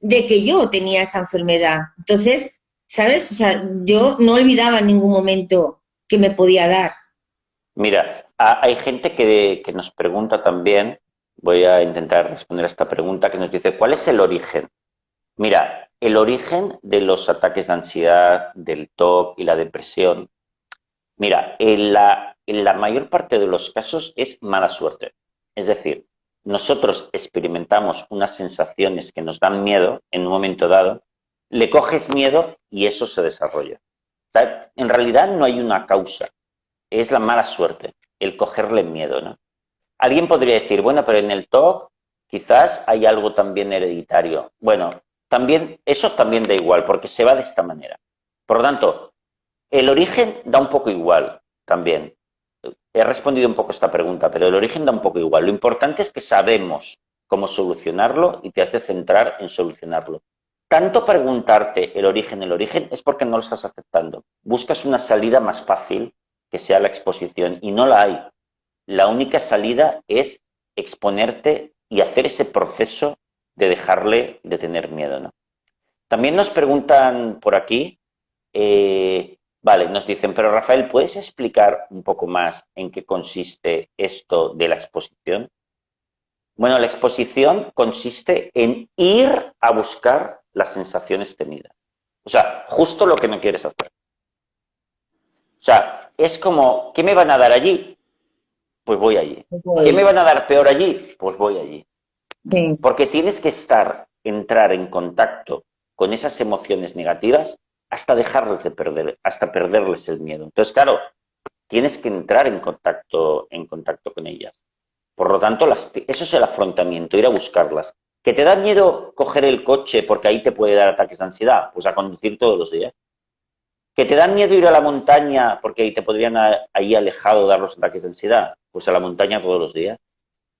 de que yo tenía esa enfermedad. Entonces, ¿sabes? O sea, yo no olvidaba en ningún momento que me podía dar. Mira, hay gente que, que nos pregunta también voy a intentar responder a esta pregunta que nos dice, ¿cuál es el origen? Mira, el origen de los ataques de ansiedad, del TOC y la depresión, mira, en la, en la mayor parte de los casos es mala suerte. Es decir, nosotros experimentamos unas sensaciones que nos dan miedo en un momento dado, le coges miedo y eso se desarrolla. en realidad no hay una causa, es la mala suerte, el cogerle miedo, ¿no? Alguien podría decir, bueno, pero en el TOC quizás hay algo también hereditario. Bueno, también, eso también da igual, porque se va de esta manera. Por lo tanto, el origen da un poco igual también. He respondido un poco esta pregunta, pero el origen da un poco igual. Lo importante es que sabemos cómo solucionarlo y te has de centrar en solucionarlo. Tanto preguntarte el origen, el origen, es porque no lo estás aceptando. Buscas una salida más fácil que sea la exposición y no la hay la única salida es exponerte y hacer ese proceso de dejarle de tener miedo. ¿no? También nos preguntan por aquí, eh, vale, nos dicen, pero Rafael, ¿puedes explicar un poco más en qué consiste esto de la exposición? Bueno, la exposición consiste en ir a buscar las sensaciones tenidas. O sea, justo lo que no quieres hacer. O sea, es como, ¿qué me van a dar allí? Pues voy allí. ¿Qué me van a dar peor allí? Pues voy allí. Porque tienes que estar, entrar en contacto con esas emociones negativas hasta dejarles de perder, hasta perderles el miedo. Entonces, claro, tienes que entrar en contacto, en contacto con ellas. Por lo tanto, las, eso es el afrontamiento, ir a buscarlas. ¿Que te da miedo coger el coche porque ahí te puede dar ataques de ansiedad? Pues a conducir todos los días. ¿Que te da miedo ir a la montaña porque ahí te podrían ahí alejado dar los ataques de ansiedad? Pues a la montaña todos los días.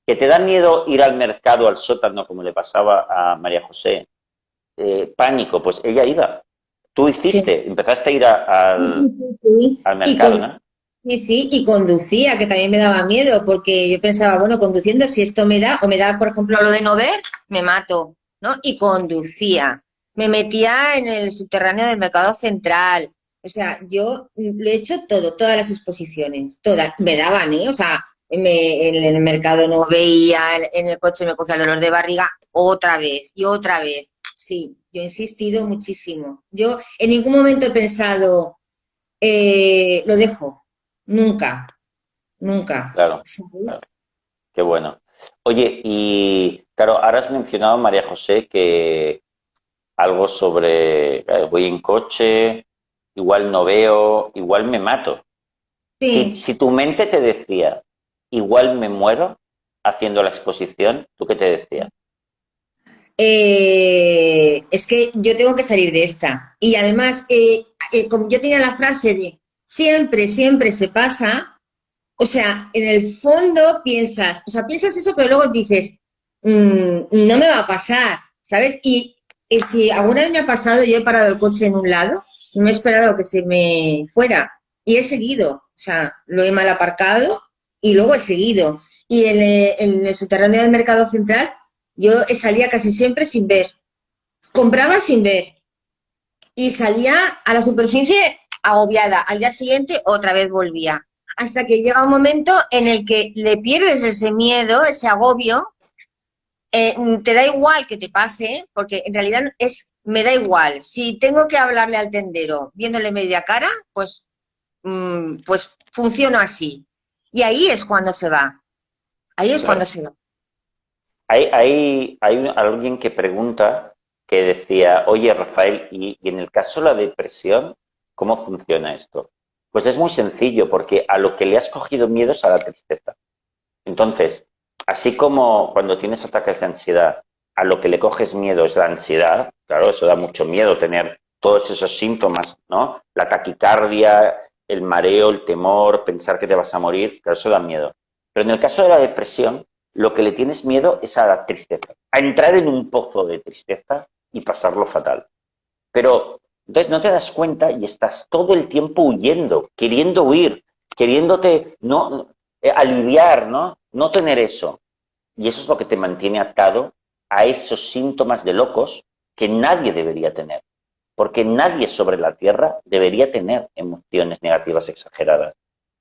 ¿Que te da miedo ir al mercado, al sótano, como le pasaba a María José? Eh, pánico, pues ella iba. Tú hiciste, empezaste a ir al, mercado, ¿no? Sí, sí, y conducía, que también me daba miedo, porque yo pensaba, bueno, conduciendo, si esto me da, o me da, por ejemplo, lo de no ver, me mato, ¿no? Y conducía. Me metía en el subterráneo del mercado central. O sea, yo lo he hecho todo, todas las exposiciones, todas. Me daban, ¿eh? O sea, en el mercado no veía, en el coche me cogía el dolor de barriga, otra vez y otra vez. Sí, yo he insistido muchísimo. Yo en ningún momento he pensado, eh, lo dejo, Nunca, nunca. Claro, Qué bueno. Oye, y claro, ahora has mencionado, María José, que algo sobre eh, voy en coche, igual no veo, igual me mato. Sí. Si, tu mente te decía, igual me muero haciendo la exposición, ¿tú qué te decías? Eh, es que yo tengo que salir de esta. Y además, eh, como yo tenía la frase de siempre, siempre se pasa, o sea, en el fondo piensas, o sea, piensas eso, pero luego dices, mm, no me va a pasar, ¿sabes? Y, si alguna vez me ha pasado, yo he parado el coche en un lado, no he esperado que se me fuera, y he seguido, o sea, lo he mal aparcado y luego he seguido. Y en el, en el subterráneo del mercado central, yo salía casi siempre sin ver. Compraba sin ver. Y salía a la superficie agobiada. Al día siguiente otra vez volvía. Hasta que llega un momento en el que le pierdes ese miedo, ese agobio, eh, te da igual que te pase, porque en realidad es, me da igual. Si tengo que hablarle al tendero viéndole media cara, pues, mm, pues funciona así. Y ahí es cuando se va. Ahí es cuando se va. Hay, hay, hay alguien que pregunta, que decía, oye Rafael, y, y en el caso de la depresión, ¿Cómo funciona esto? Pues es muy sencillo, porque a lo que le has cogido miedo es a la tristeza. Entonces, así como cuando tienes ataques de ansiedad, a lo que le coges miedo es la ansiedad, claro, eso da mucho miedo tener todos esos síntomas, ¿no? La taquicardia, el mareo, el temor, pensar que te vas a morir, claro, eso da miedo. Pero en el caso de la depresión, lo que le tienes miedo es a la tristeza, a entrar en un pozo de tristeza y pasarlo fatal. Pero entonces no te das cuenta y estás todo el tiempo huyendo, queriendo huir, queriéndote no eh, aliviar, ¿no? No tener eso. Y eso es lo que te mantiene atado a esos síntomas de locos que nadie debería tener. Porque nadie sobre la Tierra debería tener emociones negativas exageradas.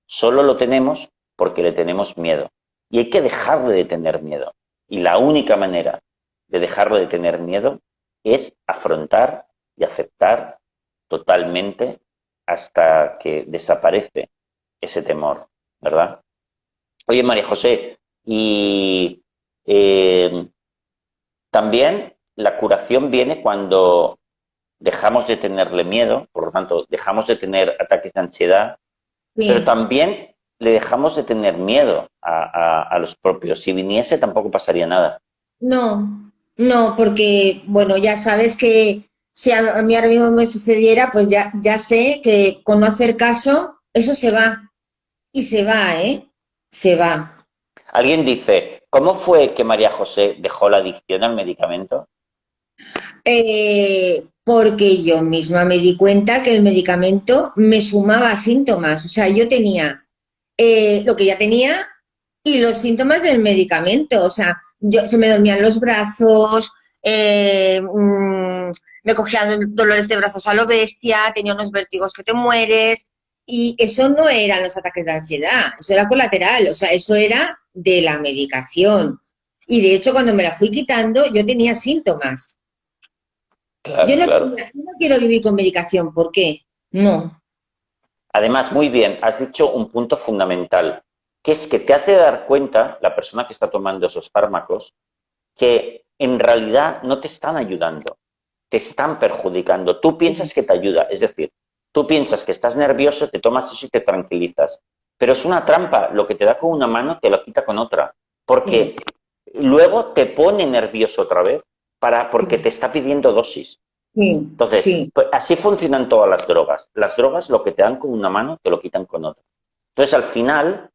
Solo lo tenemos porque le tenemos miedo. Y hay que dejarle de tener miedo. Y la única manera de dejarlo de tener miedo es afrontar y aceptar totalmente hasta que desaparece ese temor, ¿verdad? Oye, María José, y eh, también la curación viene cuando dejamos de tenerle miedo, por lo tanto, dejamos de tener ataques de ansiedad, pero también le dejamos de tener miedo a, a, los propios. Si viniese tampoco pasaría nada. No, no, porque, bueno, ya sabes que si a mí ahora mismo me sucediera, pues ya, ya sé que con no hacer caso, eso se va. Y se va, ¿eh? Se va. Alguien dice, ¿cómo fue que María José dejó la adicción al medicamento? Eh, porque yo misma me di cuenta que el medicamento me sumaba síntomas. O sea, yo tenía eh, lo que ya tenía y los síntomas del medicamento. O sea, yo, se me dormían los brazos, eh, mm, me cogían dolores de brazos a lo bestia, tenía unos vértigos que te mueres, y eso no eran los ataques de ansiedad, eso era colateral, o sea, eso era de la medicación. Y de hecho, cuando me la fui quitando, yo tenía síntomas. yo, no, quiero vivir con medicación, ¿por qué? No. Además, muy bien, has dicho un punto fundamental, que es que te has de dar cuenta, la persona que está tomando esos fármacos, que en realidad no te están ayudando te están perjudicando. Tú piensas que te ayuda, es decir, tú piensas que estás nervioso, te tomas eso y te tranquilizas. Pero es una trampa, lo que te da con una mano te lo quita con otra. porque luego te pone nervioso otra vez para, porque te está pidiendo dosis. Entonces, pues, así funcionan todas las drogas. Las drogas lo que te dan con una mano te lo quitan con otra. Entonces, al final,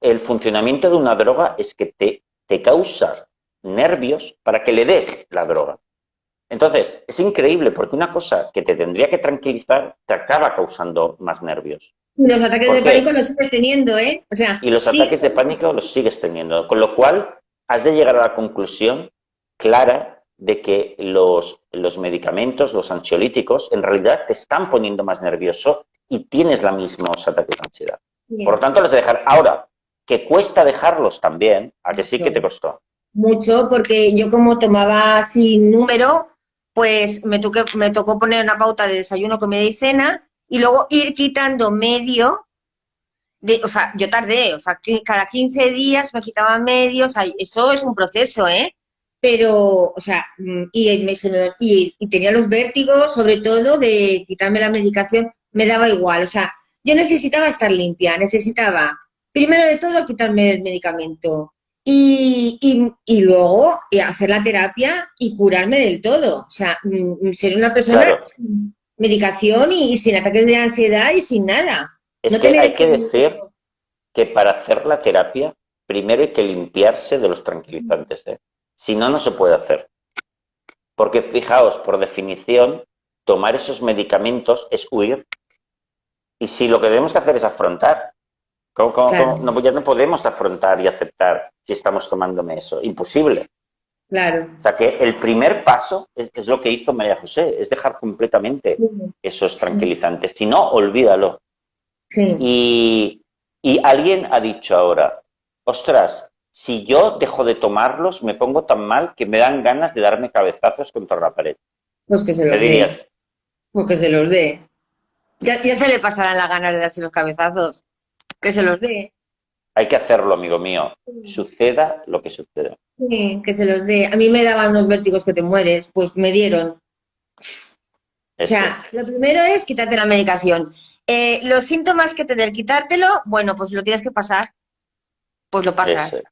el funcionamiento de una droga es que te, te causa nervios para que le des la droga. Entonces, es increíble porque una cosa que te tendría que tranquilizar te acaba causando más nervios. Y los ataques de pánico los sigues teniendo, ¿eh? O sea, y los ataques de pánico los sigues teniendo. Con lo cual, has de llegar a la conclusión clara de que los, los medicamentos, los ansiolíticos, en realidad te están poniendo más nervioso y tienes la misma ataques de ansiedad. Por lo tanto, los de dejar. Ahora, que cuesta dejarlos también, a que sí que te costó. Mucho, porque yo como tomaba sin número, pues me, me tocó poner una pauta de desayuno, comida y cena, y luego ir quitando medio, de, o sea, yo tardé, o sea, cada 15 días me quitaba medio, o sea, eso es un proceso, ¿eh? Pero, o sea, mm, y, me, y, y tenía los vértigos, sobre todo, de quitarme la medicación, me daba igual, o sea, yo necesitaba estar limpia, necesitaba, primero de todo, quitarme el medicamento, y, y, luego hacer la terapia y curarme del todo. O sea, mm, mm, ser una persona sin medicación y, sin ataques de ansiedad y sin nada. Es que hay que decir que para hacer la terapia, primero hay que limpiarse de los tranquilizantes. ¿eh? Si no, no se puede hacer. Porque fijaos, por definición, tomar esos medicamentos es huir. Y si lo que debemos que hacer es afrontar, ¿Cómo, No, ya no podemos afrontar y aceptar si estamos tomándome eso. Imposible. Claro. O sea que el primer paso es, lo que hizo María José, es dejar completamente esos tranquilizantes. Si no, olvídalo. Sí. Y, y alguien ha dicho ahora, ostras, si yo dejo de tomarlos, me pongo tan mal que me dan ganas de darme cabezazos contra la pared. Pues que se los dé. Pues que se los dé. Ya, ya se le pasarán las ganas de darse los cabezazos que se los dé. Hay que hacerlo, amigo mío. Suceda lo que suceda. Sí, que se los dé. A mí me daban unos vértigos que te mueres, pues me dieron. O sea, lo primero es quitarte la medicación. Eh, los síntomas que te den quitártelo, bueno, pues lo tienes que pasar. Pues lo pasas.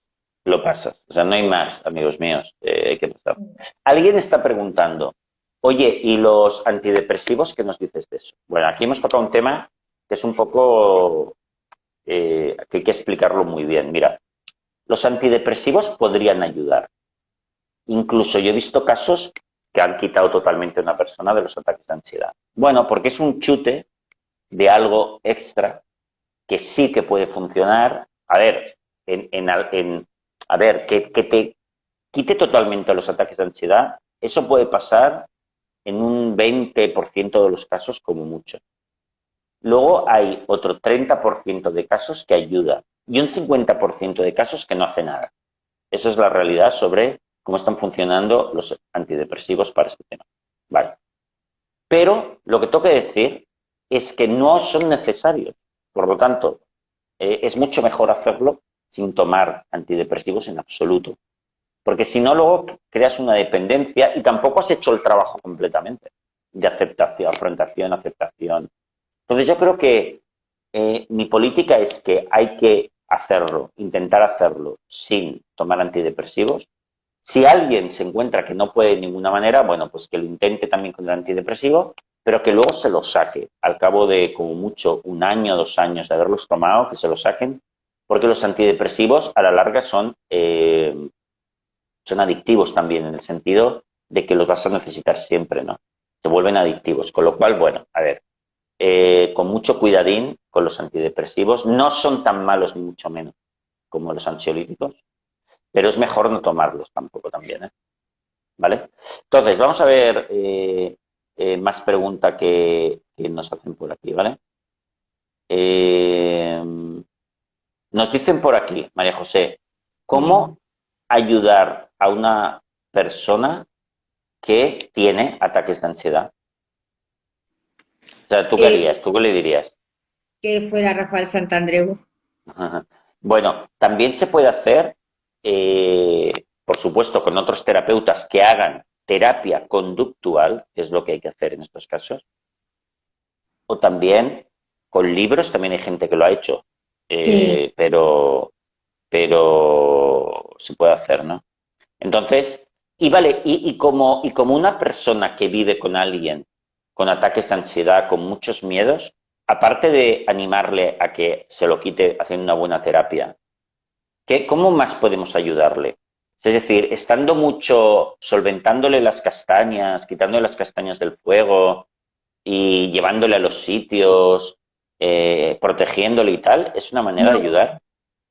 Lo pasas. O sea, no hay más, amigos míos. Eh, hay que pasar. Alguien está preguntando, oye, ¿y los antidepresivos qué nos dices de eso? Bueno, aquí hemos tocado un tema que es un poco eh, que hay que explicarlo muy bien. Mira, los antidepresivos podrían ayudar. Incluso yo he visto casos que han quitado totalmente a una persona de los ataques de ansiedad. Bueno, porque es un chute de algo extra que sí que puede funcionar. A ver, en, a ver, que te quite totalmente los ataques de ansiedad, eso puede pasar en un 20% de los casos como mucho. Luego hay otro 30% de casos que ayuda y un 50% de casos que no hace nada. Esa es la realidad sobre cómo están funcionando los antidepresivos para este tema. Vale. Pero lo que tengo que decir es que no son necesarios. Por lo tanto, eh, es mucho mejor hacerlo sin tomar antidepresivos en absoluto. Porque si no, luego creas una dependencia y tampoco has hecho el trabajo completamente de aceptación, afrontación, aceptación, entonces yo creo que eh, mi política es que hay que hacerlo, intentar hacerlo sin tomar antidepresivos. Si alguien se encuentra que no puede de ninguna manera, bueno, pues que lo intente también con el antidepresivo, pero que luego se lo saque al cabo de como mucho un año, dos años de haberlos tomado, que se lo saquen, porque los antidepresivos a la larga son, eh, son adictivos también en el sentido de que los vas a necesitar siempre, ¿no? Se vuelven adictivos, con lo cual, bueno, a ver, eh, con mucho cuidadín con los antidepresivos. No son tan malos ni mucho menos como los ansiolíticos, pero es mejor no tomarlos tampoco también. ¿eh? ¿Vale? Entonces, vamos a ver eh, más preguntas que, nos hacen por aquí, ¿vale? nos dicen por aquí, María José, ¿cómo ayudar a una persona que tiene ataques de ansiedad? Sea, ¿tú qué harías? ¿Tú qué le dirías? Que fuera Rafael Santandreu. Bueno, también se puede hacer, eh, por supuesto, con otros terapeutas que hagan terapia conductual, que es lo que hay que hacer en estos casos, o también con libros, también hay gente que lo ha hecho, eh, pero, pero se puede hacer, ¿no? Entonces, y vale, y, como, y como una persona que vive con alguien con ataques de ansiedad, con muchos miedos, aparte de animarle a que se lo quite haciendo una buena terapia, ¿qué, ¿cómo más podemos ayudarle? Es decir, estando mucho, solventándole las castañas, quitándole las castañas del fuego y llevándole a los sitios, eh, protegiéndole y tal, ¿es una manera de ayudar?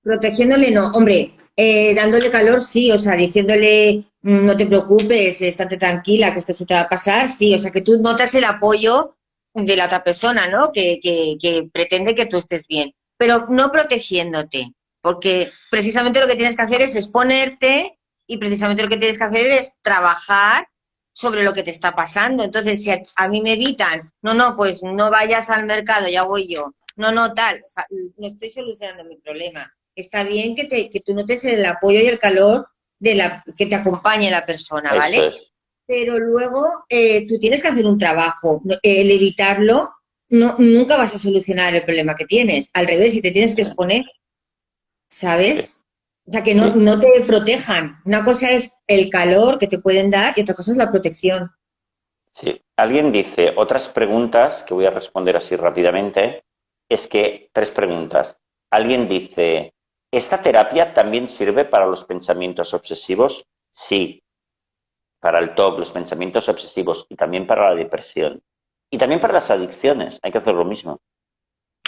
Protegiéndole no, hombre, eh, dándole calor sí, o sea, diciéndole no te preocupes, estate tranquila, que esto se te va a pasar, sí, o sea, que tú notas el apoyo de la otra persona, ¿no? Que, que, que pretende que tú estés bien, pero no protegiéndote, porque precisamente lo que tienes que hacer es exponerte y precisamente lo que tienes que hacer es trabajar sobre lo que te está pasando. Entonces, si a, mí me evitan, no, no, pues no vayas al mercado, ya voy yo. No, no, tal, no estoy solucionando mi problema. Está bien que, te, que tú notes el apoyo y el calor de la que te acompañe la persona, ¿vale? Pero luego eh, tú tienes que hacer un trabajo. El evitarlo, no, nunca vas a solucionar el problema que tienes. Al revés, si te tienes que exponer, ¿sabes? O sea, que no, no te protejan. Una cosa es el calor que te pueden dar y otra cosa es la protección. Sí. Alguien dice, otras preguntas que voy a responder así rápidamente, es que, tres preguntas. Alguien dice, ¿esta terapia también sirve para los pensamientos obsesivos? Sí. Para el TOC, los pensamientos obsesivos y también para la depresión. Y también para las adicciones, hay que hacer lo mismo.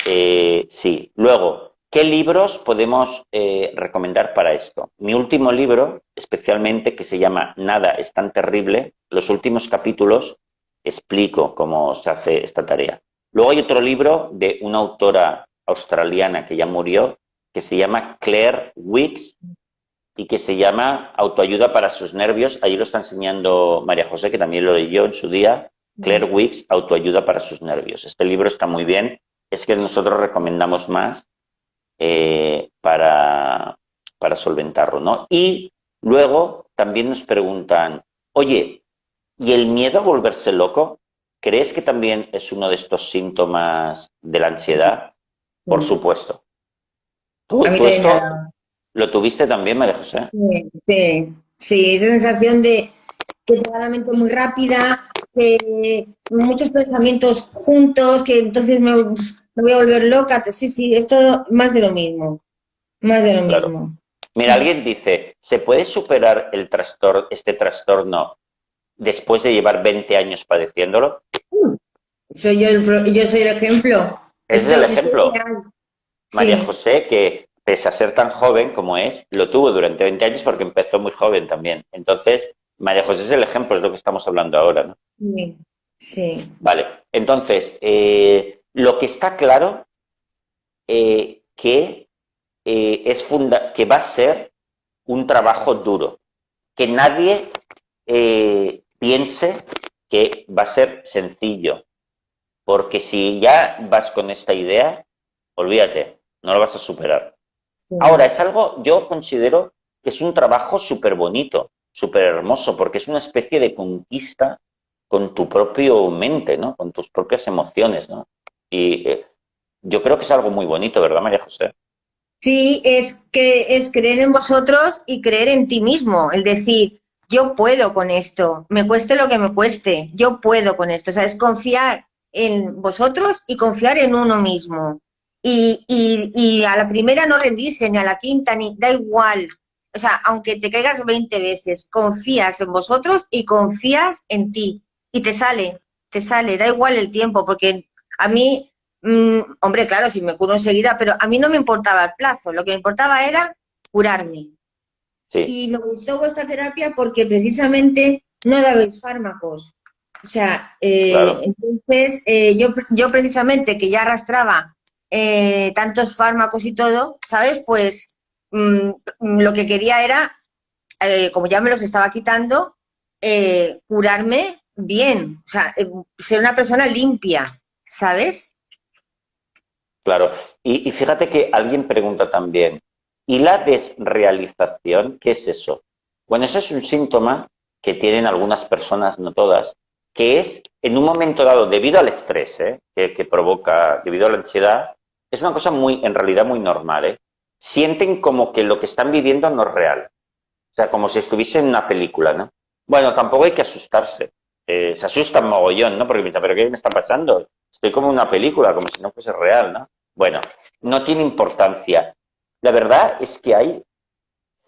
Eh, sí. Luego, ¿Qué libros podemos eh, recomendar para esto? Mi último libro, especialmente, que se llama Nada es tan terrible, los últimos capítulos explico cómo se hace esta tarea. Luego hay otro libro de una autora australiana que ya murió, que se llama Claire Wicks y que se llama Autoayuda para sus nervios. Allí lo está enseñando María José, que también lo leyó en su día. Claire Wicks, Autoayuda para sus nervios. Este libro está muy bien. Es que nosotros recomendamos más eh, para, para solventarlo, ¿no? Y luego también nos preguntan, oye, ¿y el miedo a volverse loco? ¿Crees que también es uno de estos síntomas de la ansiedad? Por supuesto. ¿Tú, lo tuviste también, María José? Sí, sí, esa sensación de que te la mente muy rápida, que muchos pensamientos juntos, que entonces me, me voy a volver loca. Sí, sí, es todo más de lo mismo. Más de lo mismo. Mira, alguien dice, ¿se puede superar el trastorno, este trastorno después de llevar 20 años padeciéndolo? soy yo, el, yo soy el ejemplo. Es el ejemplo. María José, que pese a ser tan joven como es, lo tuvo durante 20 años porque empezó muy joven también. Entonces, María José es el ejemplo, es lo que estamos hablando ahora, ¿no? Sí, sí. Vale, entonces, eh, lo que está claro eh, que, eh, es funda que va a ser un trabajo duro, que nadie piense que va a ser sencillo, porque si ya vas con esta idea, olvídate, no lo vas a superar. Ahora, es algo, yo considero que es un trabajo súper bonito, súper hermoso, porque es una especie de conquista con tu propio mente, ¿no? Con tus propias emociones, ¿no? Y eh, yo creo que es algo muy bonito, ¿verdad, María José? Sí, es que es creer en vosotros y creer en ti mismo, el decir, yo puedo con esto, me cueste lo que me cueste, yo puedo con esto, o sea, es confiar en vosotros y confiar en uno mismo. Y, y, y a la primera no rendirse, ni a la quinta, ni da igual. O sea, aunque te caigas 20 veces, confías en vosotros y confías en ti. Y te sale, te sale, da igual el tiempo, porque a mí, mm, hombre, claro, si me curo enseguida, pero a mí no me importaba el plazo, lo que me importaba era curarme. Y me gustó vuestra terapia porque precisamente no dabais fármacos. O sea, eh, entonces eh, yo, yo precisamente que ya arrastraba eh, tantos fármacos y todo, ¿sabes? Pues mm, lo que quería era, como ya me los estaba quitando, curarme bien, o sea, ser una persona limpia. ¿sabes? Claro, y, fíjate que alguien pregunta también, ¿y la desrealización qué es eso? Bueno, eso es un síntoma que tienen algunas personas, no todas, que es en un momento dado, debido al estrés ¿eh? que, provoca, debido a la ansiedad, es una cosa muy, en realidad muy normal, ¿eh? sienten como que lo que están viviendo no es real. O sea, como si estuviese en una película, ¿no? Bueno, tampoco hay que asustarse. Eh, se asustan mogollón, ¿no? Porque piensan, ¿pero qué me está pasando? Estoy como en una película, como si no fuese real, ¿no? Bueno, no tiene importancia. La verdad es que hay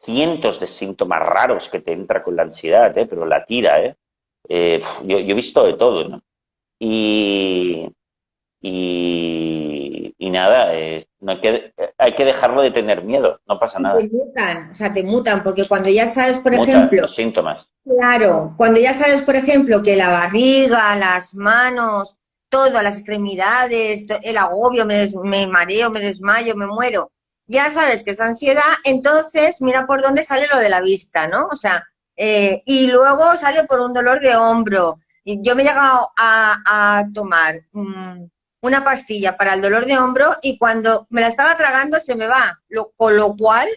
cientos de síntomas raros que te entra con la ansiedad, ¿eh? pero la tira, ¿eh? eh yo, he visto de todo, ¿no? Y, y, nada, eh, no hay, que, hay que dejarlo de tener miedo, no pasa nada. Te mutan, o sea, te mutan, porque cuando ya sabes, por ejemplo... Los síntomas. Claro, cuando ya sabes, por ejemplo, que la barriga, las manos, todo, las extremidades, el agobio, me, me mareo, me desmayo, me muero, ya sabes que es ansiedad, entonces mira por dónde sale lo de la vista, ¿no? O sea, eh, y luego sale por un dolor de hombro. Y yo me he llegado a, tomar mm, una pastilla para el dolor de hombro y cuando me la estaba tragando se me va, lo, con lo cual,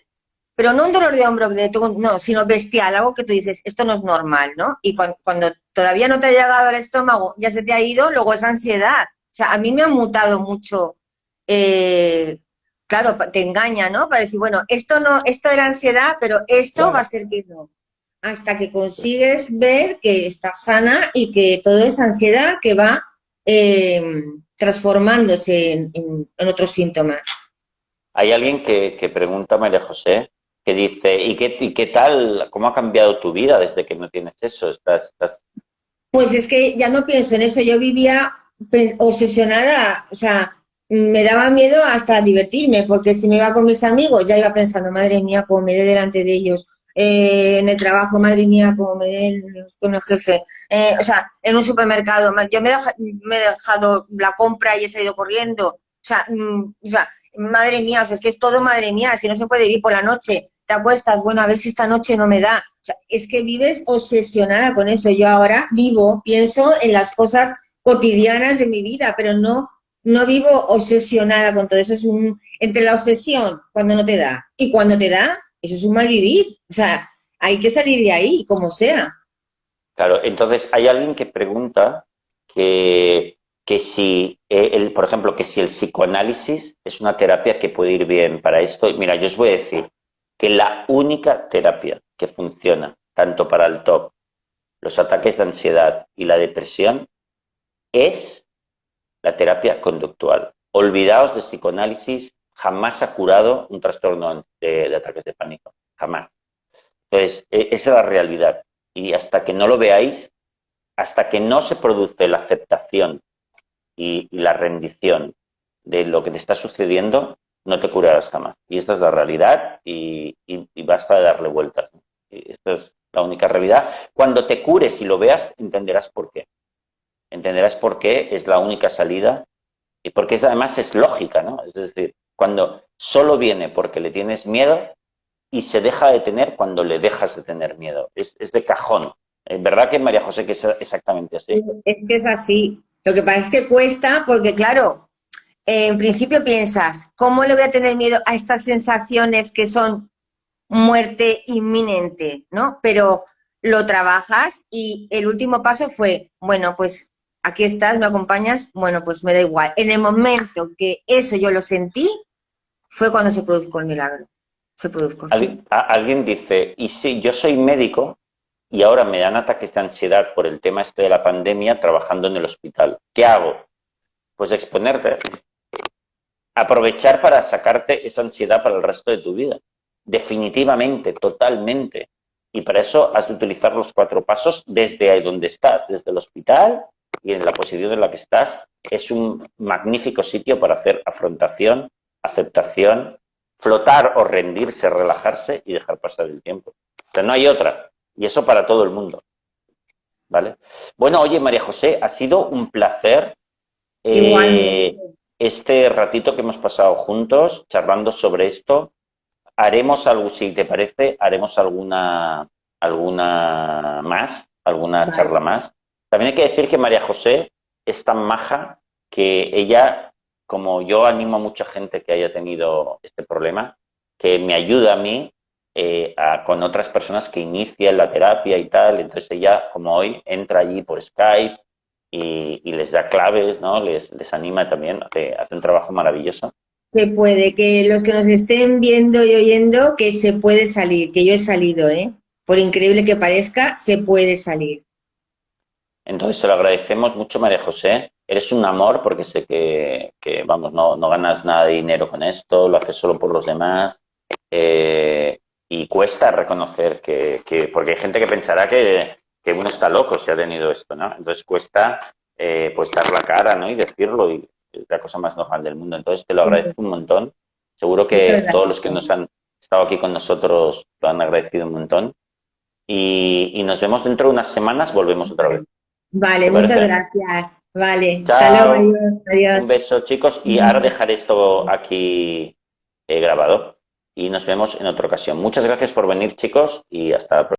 pero no un dolor de hombro, no, sino bestial, algo que tú dices, esto no es normal, ¿no? Y cuando, todavía no te ha llegado al estómago, ya se te ha ido, luego es ansiedad. O sea, a mí me ha mutado mucho eh, claro, te engaña, ¿no? Para decir, bueno, esto no, esto era ansiedad, pero esto va a ser que no. Hasta que consigues ver que estás sana y que todo es ansiedad que va eh, transformándose en, otros síntomas. Hay alguien que, pregunta, María José, que dice, ¿y qué, ¿y qué tal, cómo ha cambiado tu vida desde que no tienes eso? Estás, estás... Pues es que ya no pienso en eso, yo vivía pues, obsesionada, o sea, me daba miedo hasta divertirme, porque si me iba con mis amigos ya iba pensando, madre mía, cómo me delante de ellos, eh, en el trabajo, madre mía, cómo me dé con el jefe, eh, o sea, en un supermercado, yo me he, dejado la compra y he salido corriendo, o sea, mm, madre mía, o sea, es que es todo madre mía, si no se puede vivir por la noche, te acuestas, bueno, a ver si esta noche no me da, o sea, es que vives obsesionada con eso, yo ahora vivo, pienso en las cosas cotidianas de mi vida, pero no no vivo obsesionada con todo eso, es un, entre la obsesión, cuando no te da, y cuando te da, eso es un mal vivir, o sea, hay que salir de ahí, como sea. Claro, entonces hay alguien que pregunta que, que si, eh, el, por ejemplo, que si el psicoanálisis es una terapia que puede ir bien para esto. Mira, yo os voy a decir que la única terapia que funciona tanto para el TOP, los ataques de ansiedad y la depresión es la terapia conductual. Olvidaos de psicoanálisis, jamás ha curado un trastorno de, ataques de pánico, jamás. Entonces, e, esa es la realidad. Y hasta que no lo veáis, hasta que no se produce la aceptación y, la rendición de lo que te está sucediendo, no te curarás jamás. Y esta es la realidad y, basta de darle vueltas. esta es la única realidad. Cuando te cures y lo veas, entenderás por qué entenderás por qué es la única salida y porque es, además es lógica, ¿no? Es decir, cuando solo viene porque le tienes miedo y se deja de tener cuando le dejas de tener miedo. Es, de cajón. ¿Verdad que María José que es exactamente así? Es que es así. Lo que pasa es que cuesta porque, claro, en principio piensas, ¿cómo le voy a tener miedo a estas sensaciones que son muerte inminente, ¿no? Pero lo trabajas y el último paso fue, bueno, pues aquí estás, me acompañas, bueno, pues me da igual. En el momento que eso yo lo sentí, fue cuando se produjo el milagro. Se produjo. Alguien dice, y si yo soy médico y ahora me dan ataques de ansiedad por el tema este de la pandemia trabajando en el hospital. ¿Qué hago? Pues exponerte. Aprovechar para sacarte esa ansiedad para el resto de tu vida. Definitivamente, totalmente. Y para eso has de utilizar los cuatro pasos desde ahí donde estás, desde el hospital y en la posición en la que estás, es un magnífico sitio para hacer afrontación, aceptación, flotar o rendirse, relajarse y dejar pasar el tiempo. Pero no hay otra. Y eso para todo el mundo. ¿Vale? Bueno, oye, María José, ha sido un placer eh, este ratito que hemos pasado juntos, charlando sobre esto. Haremos algo, si te parece, haremos alguna, alguna más, alguna charla más. También hay que decir que María José es tan maja que ella, como yo animo a mucha gente que haya tenido este problema, que me ayuda a mí eh, con otras personas que inician la terapia y tal. Entonces ella, como hoy, entra allí por Skype y, les da claves, ¿no? Les, les anima también, hace, hace, un trabajo maravilloso. Se puede, que los que nos estén viendo y oyendo, que se puede salir, que yo he salido, ¿eh? Por increíble que parezca, se puede salir. Entonces te lo agradecemos mucho, María José. Eres un amor porque sé que, que vamos, no, no, ganas nada de dinero con esto, lo haces solo por los demás. Eh, y cuesta reconocer que, que, porque hay gente que pensará que, que uno está loco si ha tenido esto, ¿no? Entonces cuesta eh, pues dar la cara, ¿no? Y decirlo, y es la cosa más normal del mundo. Entonces te lo agradezco un montón. Seguro que todos los que nos han estado aquí con nosotros lo han agradecido un montón. Y, y nos vemos dentro de unas semanas, volvemos otra vez. Vale, muchas gracias. Vale, Chao. hasta luego, adiós. Un beso, chicos, y ahora dejaré esto aquí eh, grabado y nos vemos en otra ocasión. Muchas gracias por venir, chicos, y hasta la próxima.